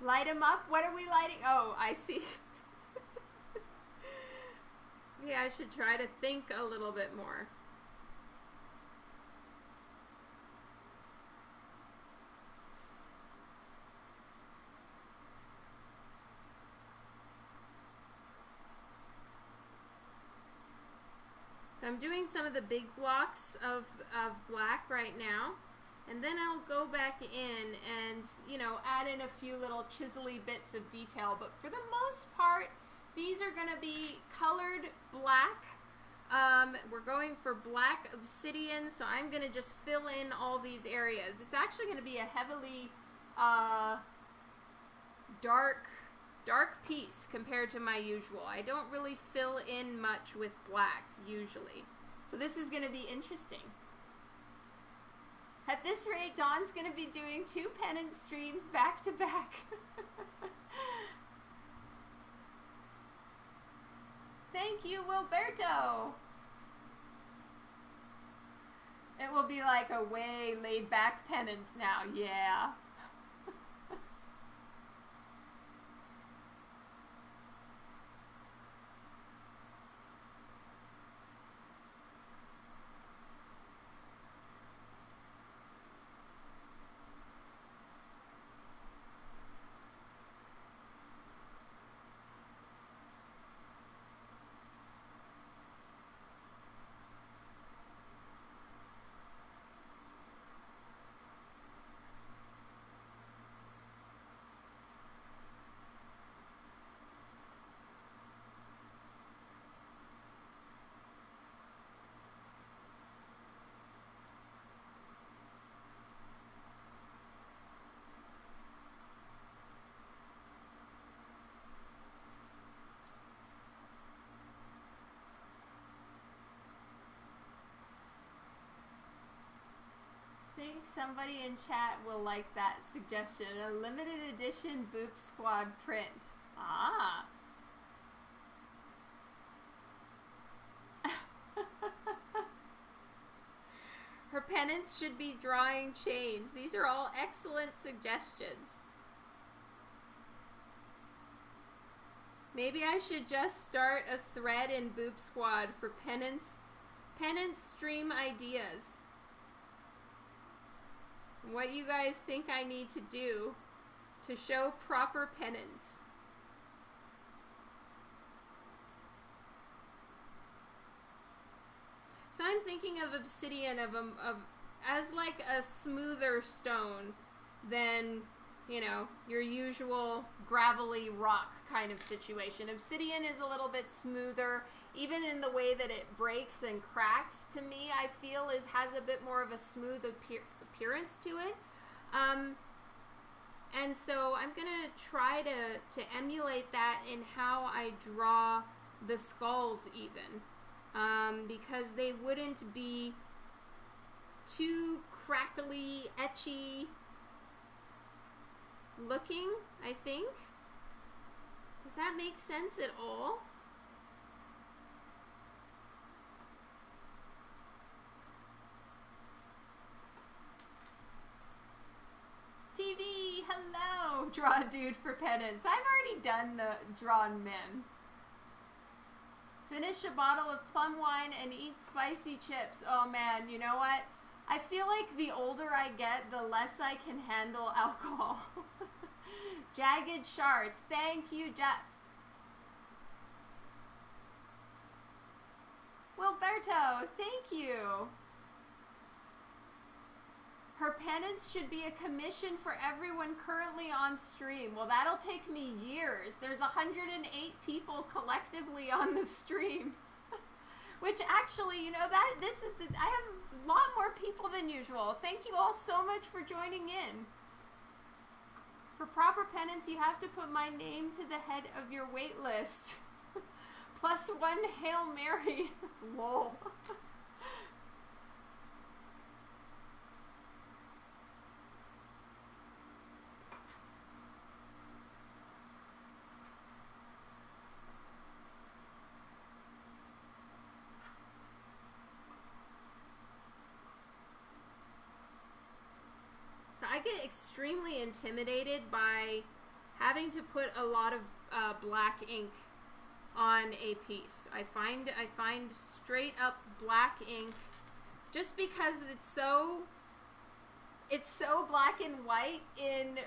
Speaker 1: Light them up. What are we lighting? Oh, I see. yeah, I should try to think a little bit more. I'm doing some of the big blocks of, of black right now. And then I'll go back in and, you know, add in a few little chiselly bits of detail. But for the most part, these are going to be colored black. Um, we're going for black obsidian, so I'm going to just fill in all these areas. It's actually going to be a heavily uh, dark dark piece compared to my usual. I don't really fill in much with black usually. So this is going to be interesting. At this rate, Dawn's going to be doing two penance streams back to back. Thank you, Wilberto. It will be like a way laid back penance now, yeah. Somebody in chat will like that suggestion. A limited edition Boop Squad print. Ah. Her penance should be drawing chains. These are all excellent suggestions. Maybe I should just start a thread in Boop Squad for penance penance stream ideas. What you guys think I need to do to show proper penance. So I'm thinking of obsidian of, a, of as like a smoother stone than you know your usual gravelly rock kind of situation. Obsidian is a little bit smoother, even in the way that it breaks and cracks. To me, I feel is has a bit more of a smooth appear, appearance to it. Um, and so I'm gonna try to to emulate that in how I draw the skulls even um, because they wouldn't be too crackly, etchy looking, I think. Does that make sense at all? TV, hello! Draw a dude for penance. I've already done the drawn men. Finish a bottle of plum wine and eat spicy chips. Oh man, you know what? I feel like the older I get, the less I can handle alcohol. Jagged shards. Thank you, Jeff. Wilberto, thank you. Her penance should be a commission for everyone currently on stream. Well, that'll take me years. There's 108 people collectively on the stream. Which actually, you know, that this is the, I have a lot more people than usual. Thank you all so much for joining in. For proper penance, you have to put my name to the head of your wait list. Plus one Hail Mary. Lol. I get extremely intimidated by having to put a lot of uh, black ink on a piece. I find I find straight up black ink just because it's so it's so black and white in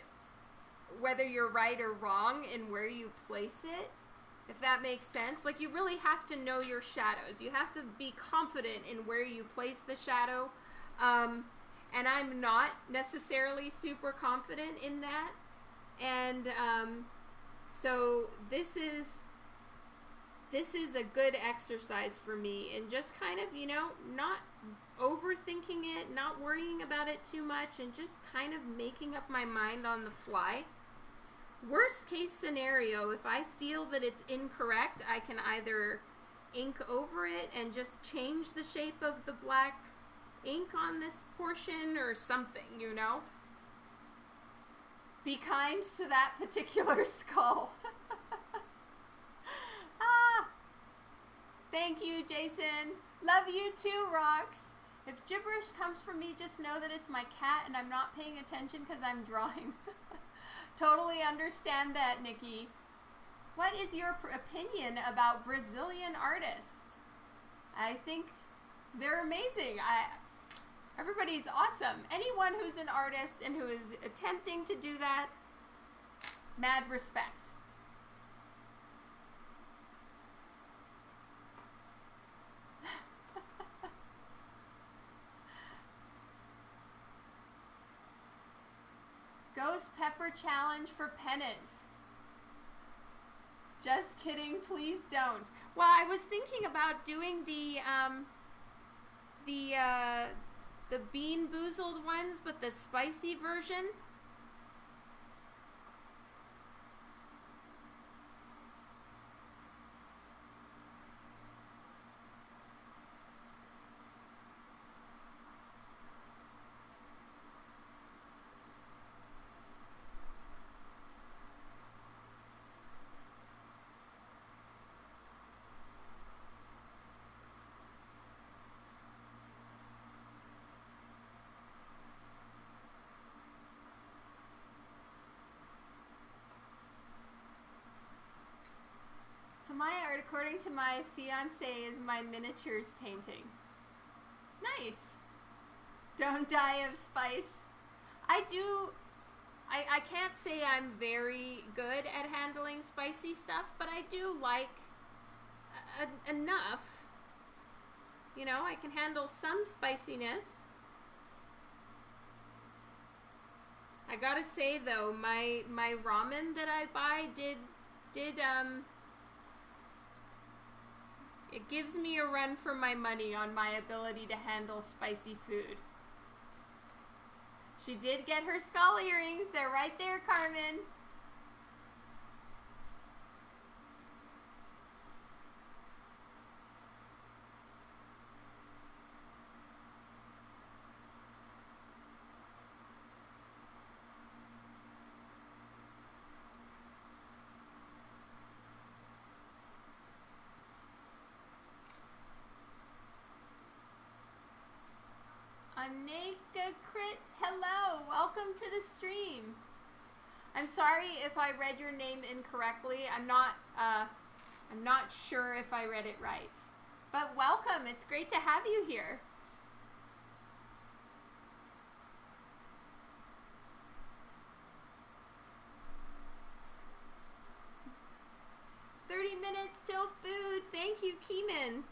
Speaker 1: whether you're right or wrong in where you place it. If that makes sense. Like you really have to know your shadows. You have to be confident in where you place the shadow. Um, and I'm not necessarily super confident in that. And um, so this is this is a good exercise for me and just kind of you know not overthinking it, not worrying about it too much, and just kind of making up my mind on the fly. Worst case scenario, if I feel that it's incorrect, I can either ink over it and just change the shape of the black ink on this portion or something, you know? Be kind to that particular skull. ah! Thank you, Jason. Love you too, Rocks. If gibberish comes from me, just know that it's my cat and I'm not paying attention because I'm drawing. totally understand that, Nikki. What is your opinion about Brazilian artists? I think they're amazing. I Everybody's awesome. Anyone who's an artist and who is attempting to do that, mad respect. Ghost Pepper Challenge for penance. Just kidding, please don't. Well, I was thinking about doing the, um, the, uh, the BeanBoozled ones, but the spicy version. My art, according to my fiance, is my miniatures painting. Nice. Don't die of spice. I do. I, I can't say I'm very good at handling spicy stuff, but I do like a, enough. You know, I can handle some spiciness. I gotta say though, my my ramen that I buy did did um it gives me a run for my money on my ability to handle spicy food. She did get her skull earrings. They're right there, Carmen. Aneka Crit, hello, welcome to the stream. I'm sorry if I read your name incorrectly. I'm not, uh, I'm not sure if I read it right. But welcome, it's great to have you here. Thirty minutes till food. Thank you, Keeman.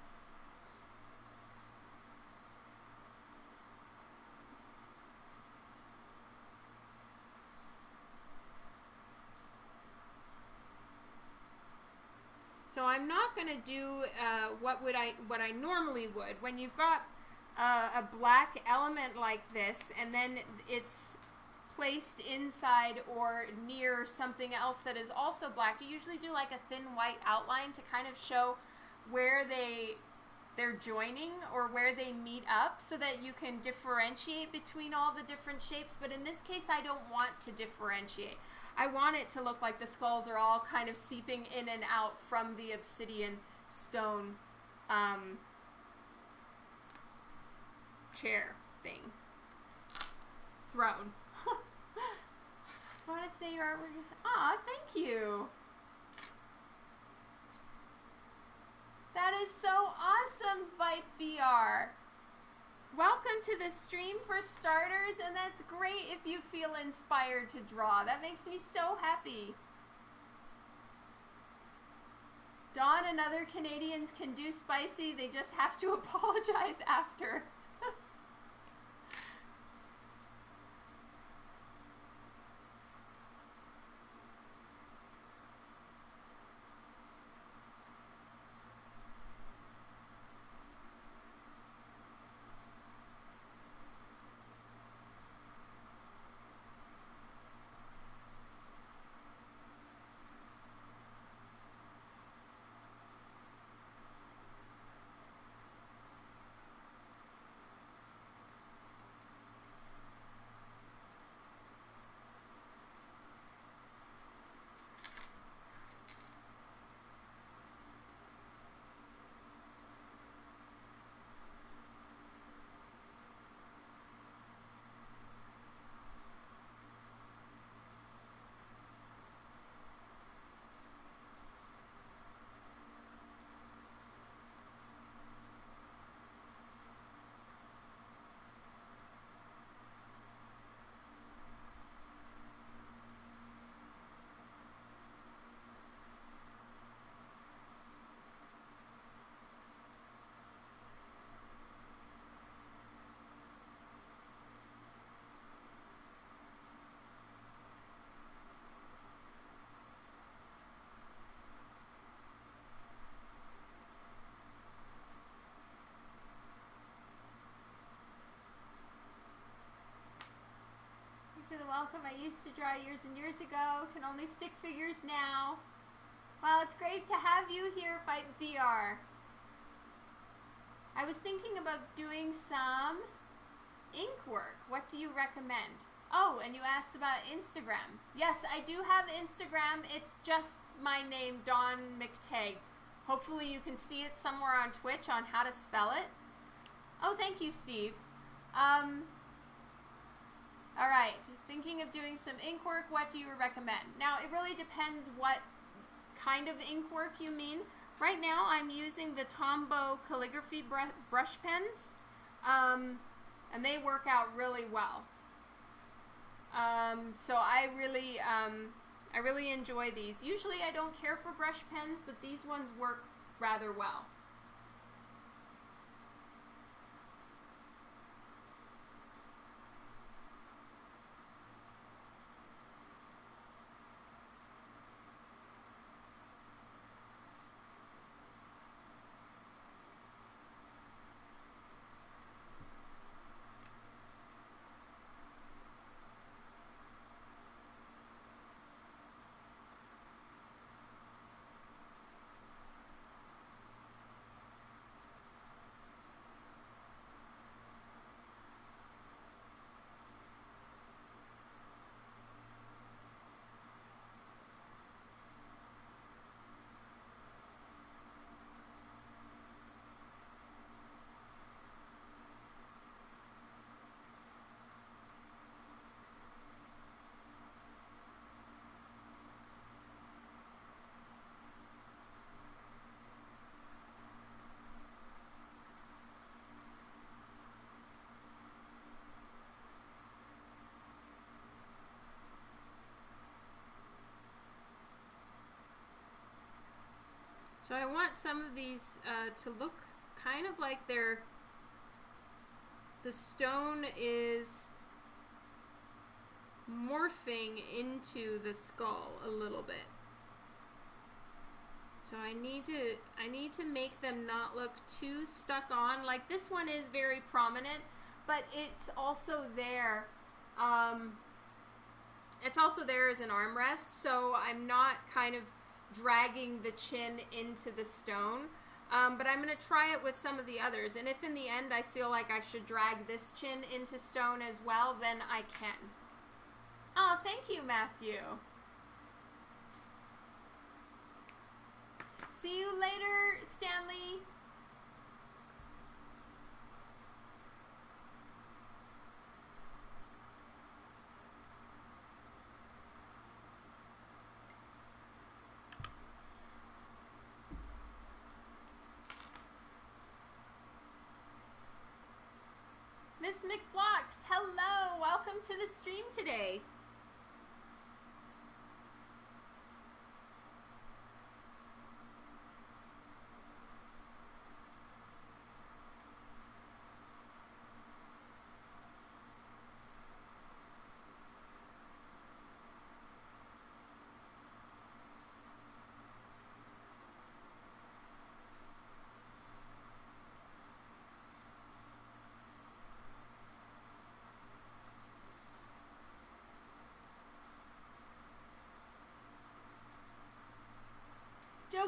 Speaker 1: So I'm not going to do uh, what would I what I normally would. When you've got uh, a black element like this, and then it's placed inside or near something else that is also black, you usually do like a thin white outline to kind of show where they they're joining or where they meet up so that you can differentiate between all the different shapes. But in this case, I don't want to differentiate. I want it to look like the skulls are all kind of seeping in and out from the obsidian stone um, chair thing. Throne. I want to say your artwork is... Aw, thank you. That is so awesome, Vipe VR. Welcome to the stream for starters, and that's great if you feel inspired to draw. That makes me so happy. Dawn and other Canadians can do spicy, they just have to apologize after. I used to draw years and years ago, can only stick figures now. Well, it's great to have you here, Fight VR. I was thinking about doing some ink work. What do you recommend? Oh, and you asked about Instagram. Yes, I do have Instagram. It's just my name, Dawn McTagg. Hopefully you can see it somewhere on Twitch on how to spell it. Oh, thank you, Steve. Um, all right, thinking of doing some ink work, what do you recommend? Now, it really depends what kind of ink work you mean. Right now I'm using the Tombow calligraphy br brush pens, um, and they work out really well. Um, so I really, um, I really enjoy these. Usually I don't care for brush pens, but these ones work rather well. So I want some of these uh, to look kind of like they're, the stone is morphing into the skull a little bit. So I need to I need to make them not look too stuck on. Like this one is very prominent, but it's also there. Um, it's also there as an armrest, so I'm not kind of dragging the chin into the stone. Um, but I'm going to try it with some of the others. And if in the end I feel like I should drag this chin into stone as well, then I can. Oh, thank you, Matthew. See you later, Stanley. Miss McBlocks, hello! Welcome to the stream today.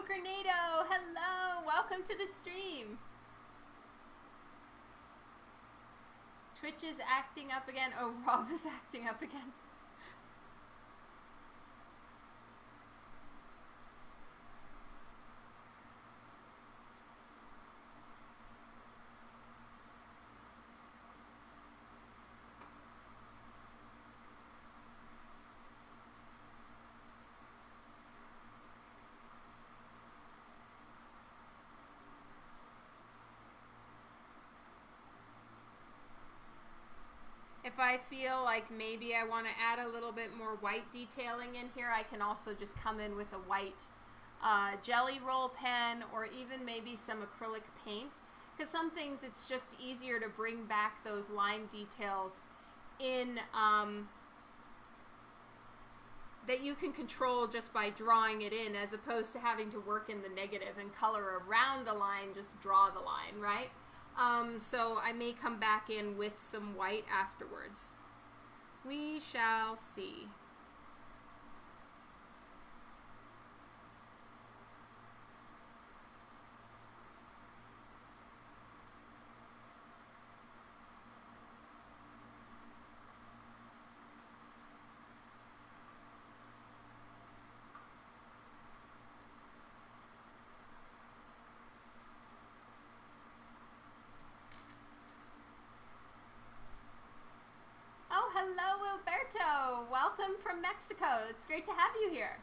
Speaker 1: Joe Granado, hello! Welcome to the stream. Twitch is acting up again. Oh, Rob is acting up again. If I feel like maybe I want to add a little bit more white detailing in here, I can also just come in with a white uh, Gelly Roll pen or even maybe some acrylic paint. Because some things it's just easier to bring back those line details in um, that you can control just by drawing it in as opposed to having to work in the negative and color around the line, just draw the line, right? Um, so I may come back in with some white afterwards. We shall see. Welcome from Mexico. It's great to have you here.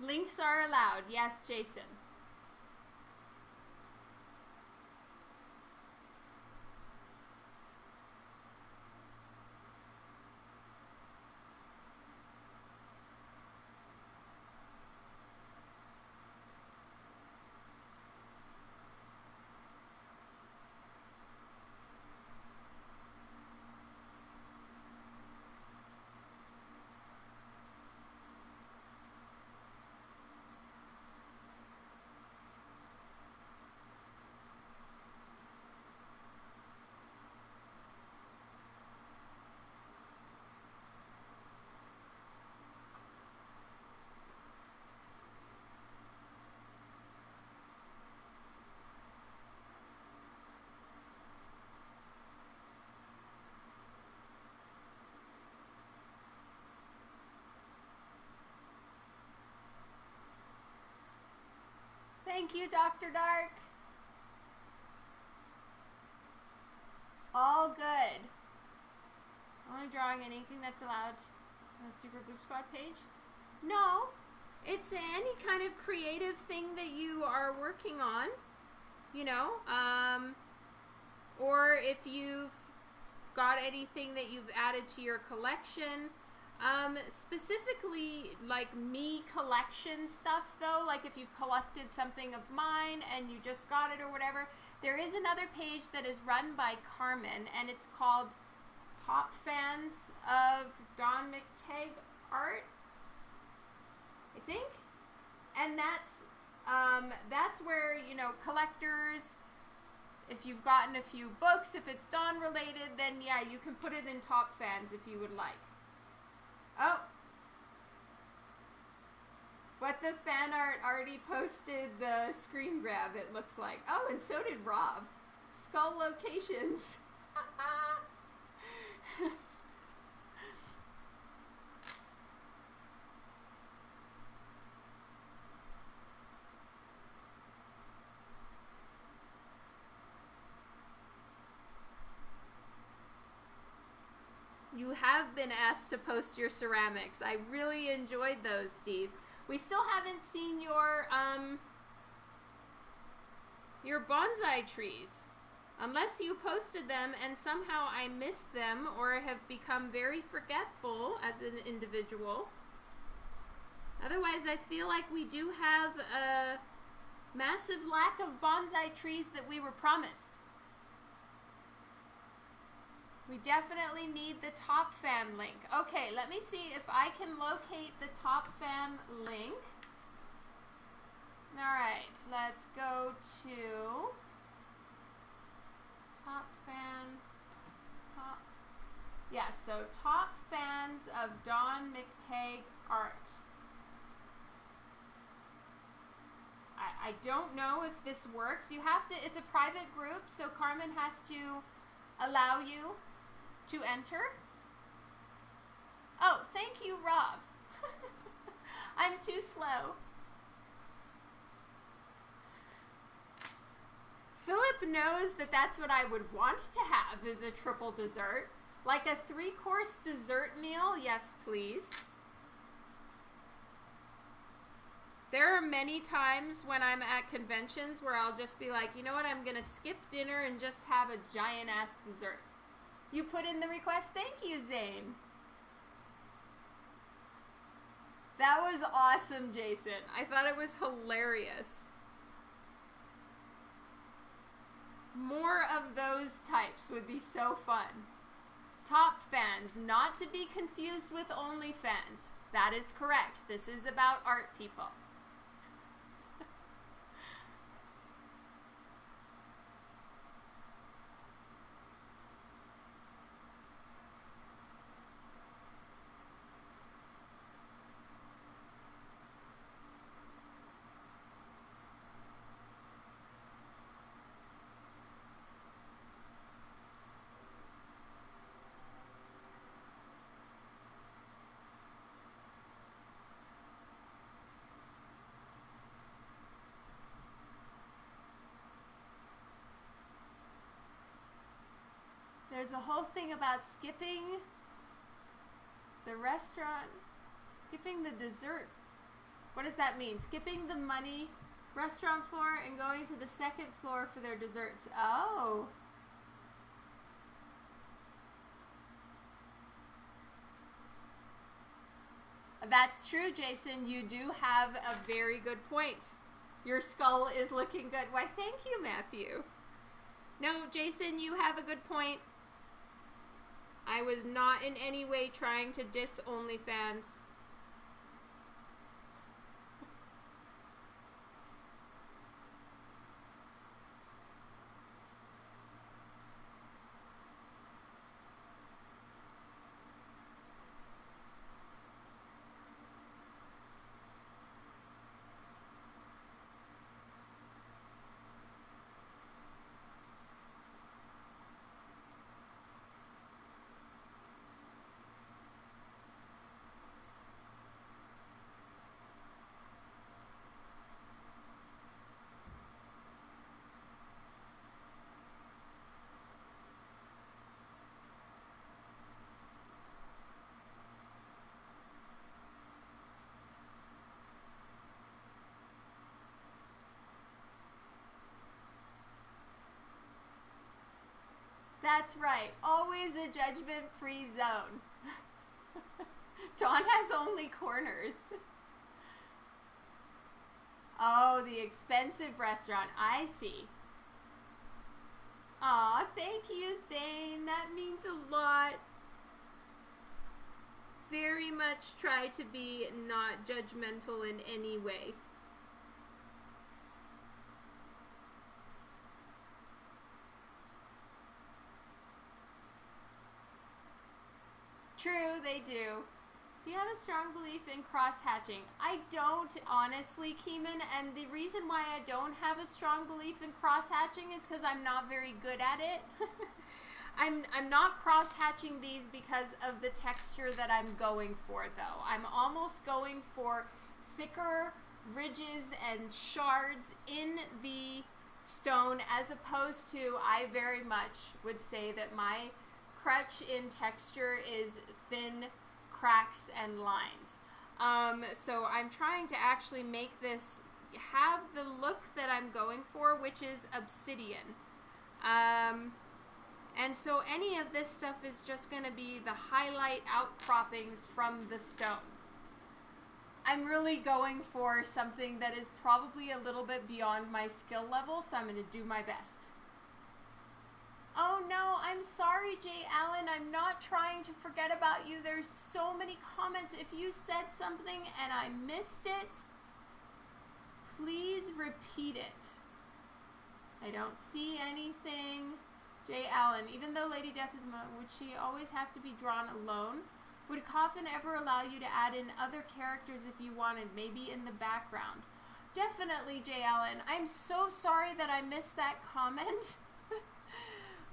Speaker 1: Links are allowed. Yes, Jason. Thank you, Dr. Dark. All good. Only drawing anything that's allowed on the Super Boop Squad page? No. It's any kind of creative thing that you are working on, you know, um, or if you've got anything that you've added to your collection, um, specifically, like me collection stuff, though, like if you've collected something of mine and you just got it or whatever, there is another page that is run by Carmen, and it's called Top Fans of Dawn McTagg Art, I think, and that's um, that's where you know collectors. If you've gotten a few books, if it's Dawn related, then yeah, you can put it in Top Fans if you would like. Oh. But the fan art already posted the screen grab, it looks like. Oh, and so did Rob. Skull locations. have been asked to post your ceramics. I really enjoyed those, Steve. We still haven't seen your um your bonsai trees. Unless you posted them and somehow I missed them or have become very forgetful as an individual. Otherwise, I feel like we do have a massive lack of bonsai trees that we were promised. We definitely need the top fan link. Okay, let me see if I can locate the top fan link. All right, let's go to top fan. Top. Yeah, so top fans of Dawn McTagg art. I, I don't know if this works. You have to, it's a private group, so Carmen has to allow you to enter. Oh, thank you, Rob. I'm too slow. Philip knows that that's what I would want to have is a triple dessert. Like a three-course dessert meal, yes please. There are many times when I'm at conventions where I'll just be like, you know what, I'm to skip dinner and just have a giant-ass dessert. You put in the request. Thank you, Zane. That was awesome, Jason. I thought it was hilarious. More of those types would be so fun. Top fans, not to be confused with OnlyFans. That is correct. This is about art people. There's a whole thing about skipping the restaurant, skipping the dessert What does that mean? Skipping the money restaurant floor and going to the second floor for their desserts. Oh. That's true, Jason. You do have a very good point. Your skull is looking good. Why, thank you, Matthew. No, Jason, you have a good point. I was not in any way trying to diss OnlyFans. That's right. Always a judgment free zone. Dawn has only corners. oh, the expensive restaurant. I see. Aw, thank you, Zane. That means a lot. Very much try to be not judgmental in any way. True, they do. Do you have a strong belief in cross hatching? I don't, honestly, Keeman, and the reason why I don't have a strong belief in cross hatching is because I'm not very good at it. I'm, I'm not cross hatching these because of the texture that I'm going for, though. I'm almost going for thicker ridges and shards in the stone as opposed to, I very much would say that my crutch in texture is thin cracks and lines. Um, so I'm trying to actually make this have the look that I'm going for, which is obsidian. Um, and so any of this stuff is just going to be the highlight outcroppings from the stone. I'm really going for something that is probably a little bit beyond my skill level, so I'm going to do my best. Oh no, I'm sorry, Jay Allen. I'm not trying to forget about you. There's so many comments. If you said something and I missed it, please repeat it. I don't see anything. Jay Allen, even though Lady Death is, would she always have to be drawn alone? Would Coffin ever allow you to add in other characters if you wanted, maybe in the background? Definitely, Jay Allen. I'm so sorry that I missed that comment.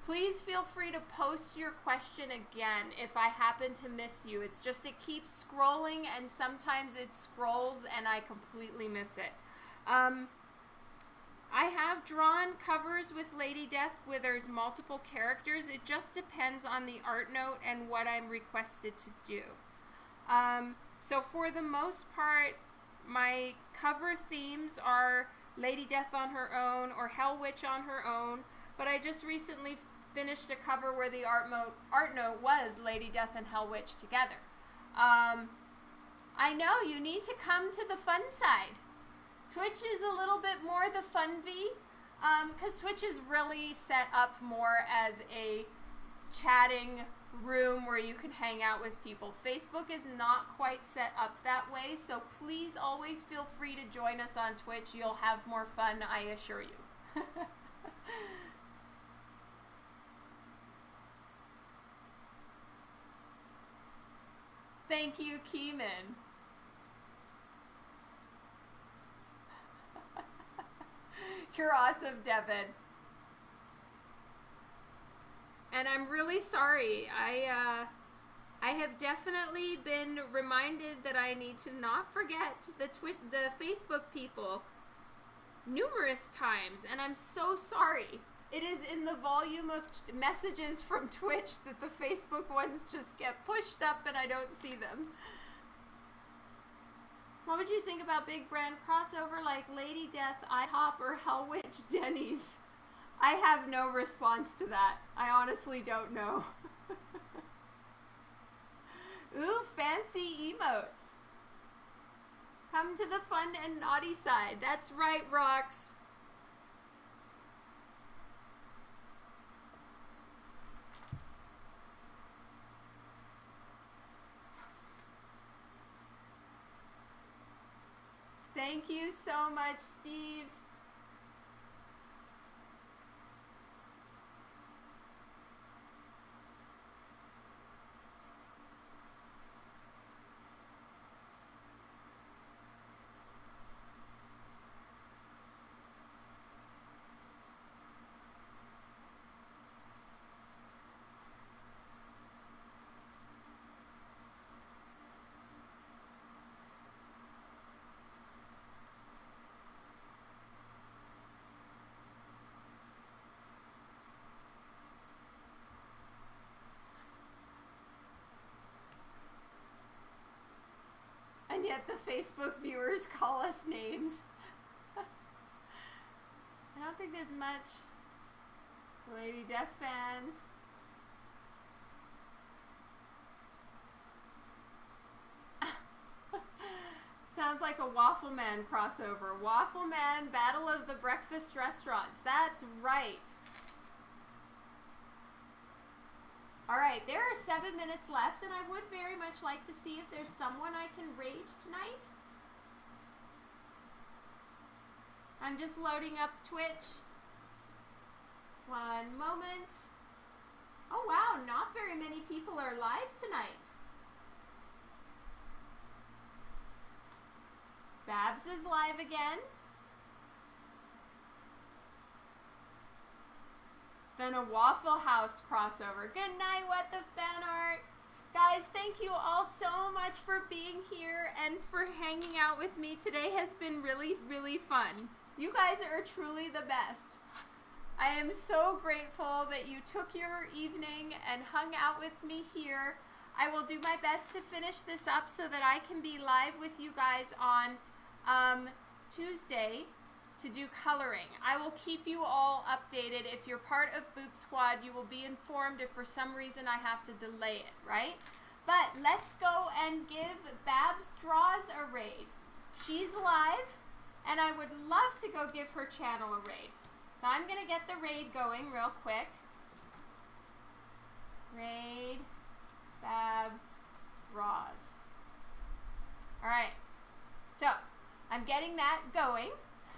Speaker 1: Please feel free to post your question again if I happen to miss you. It's just it keeps scrolling and sometimes it scrolls and I completely miss it. Um, I have drawn covers with Lady Death where there's multiple characters. It just depends on the art note and what I'm requested to do. Um, so for the most part, my cover themes are Lady Death on her own or Hell Witch on her own. But I just recently finished a cover where the art, mo- art note was Lady Death and Hell Witch together. Um, I know you need to come to the fun side. Twitch is a little bit more the fun V, because um, Twitch is really set up more as a chatting room where you can hang out with people. Facebook is not quite set up that way, so please always feel free to join us on Twitch. You'll have more fun, I assure you. Thank you, Keeman. You're awesome, Devin. And I'm really sorry. I uh, I have definitely been reminded that I need to not forget the twi- the Facebook people numerous times, and I'm so sorry. It is in the volume of messages from Twitch that the Facebook ones just get pushed up and I don't see them. What would you think about big brand crossover like Lady Death, IHOP, or Hell Witch Denny's? I have no response to that. I honestly don't know. Ooh, fancy emotes. Come to the fun and naughty side. That's right, Rocks. Thank you so much, Steve. And yet the Facebook viewers call us names. I don't think there's much Lady Death fans. Sounds like a Waffle Man crossover. Waffle Man Battle of the Breakfast Restaurants. That's right. All right, there are seven minutes left, and I would very much like to see if there's someone I can raid tonight. I'm just loading up Twitch. One moment. Oh wow, not very many people are live tonight. Babs is live again. Then a Waffle House crossover. Good night, what the fan art. Guys, thank you all so much for being here and for hanging out with me. Today has been really, really fun. You guys are truly the best. I am so grateful that you took your evening and hung out with me here. I will do my best to finish this up so that I can be live with you guys on um, Tuesday to do coloring. I will keep you all updated. If you're part of Boop Squad, you will be informed if for some reason I have to delay it, right? But let's go and give Babs Draws a raid. She's live, and I would love to go give her channel a raid. So I'm going to get the raid going real quick. Raid Babs Draws. Alright, so I'm getting that going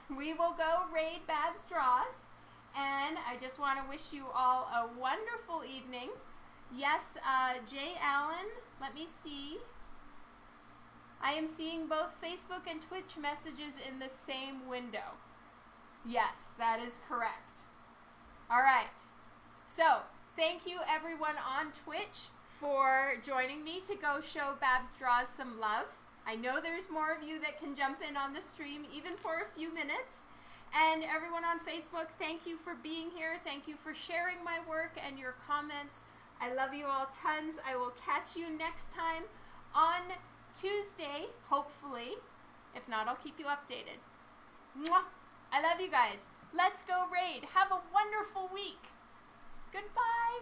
Speaker 1: we will go raid Babs Draws. And I just want to wish you all a wonderful evening. Yes, uh, Jay Allen, let me see. I am seeing both Facebook and Twitch messages in the same window. Yes, that is correct. All right. So, thank you everyone on Twitch for joining me to go show Babs Draws some love. I know there's more of you that can jump in on the stream even for a few minutes. And everyone on Facebook, thank you for being here. Thank you for sharing my work and your comments. I love you all tons. I will catch you next time on Tuesday, hopefully. If not, I'll keep you updated. Mwah! I love you guys. Let's go raid. Have a wonderful week. Goodbye.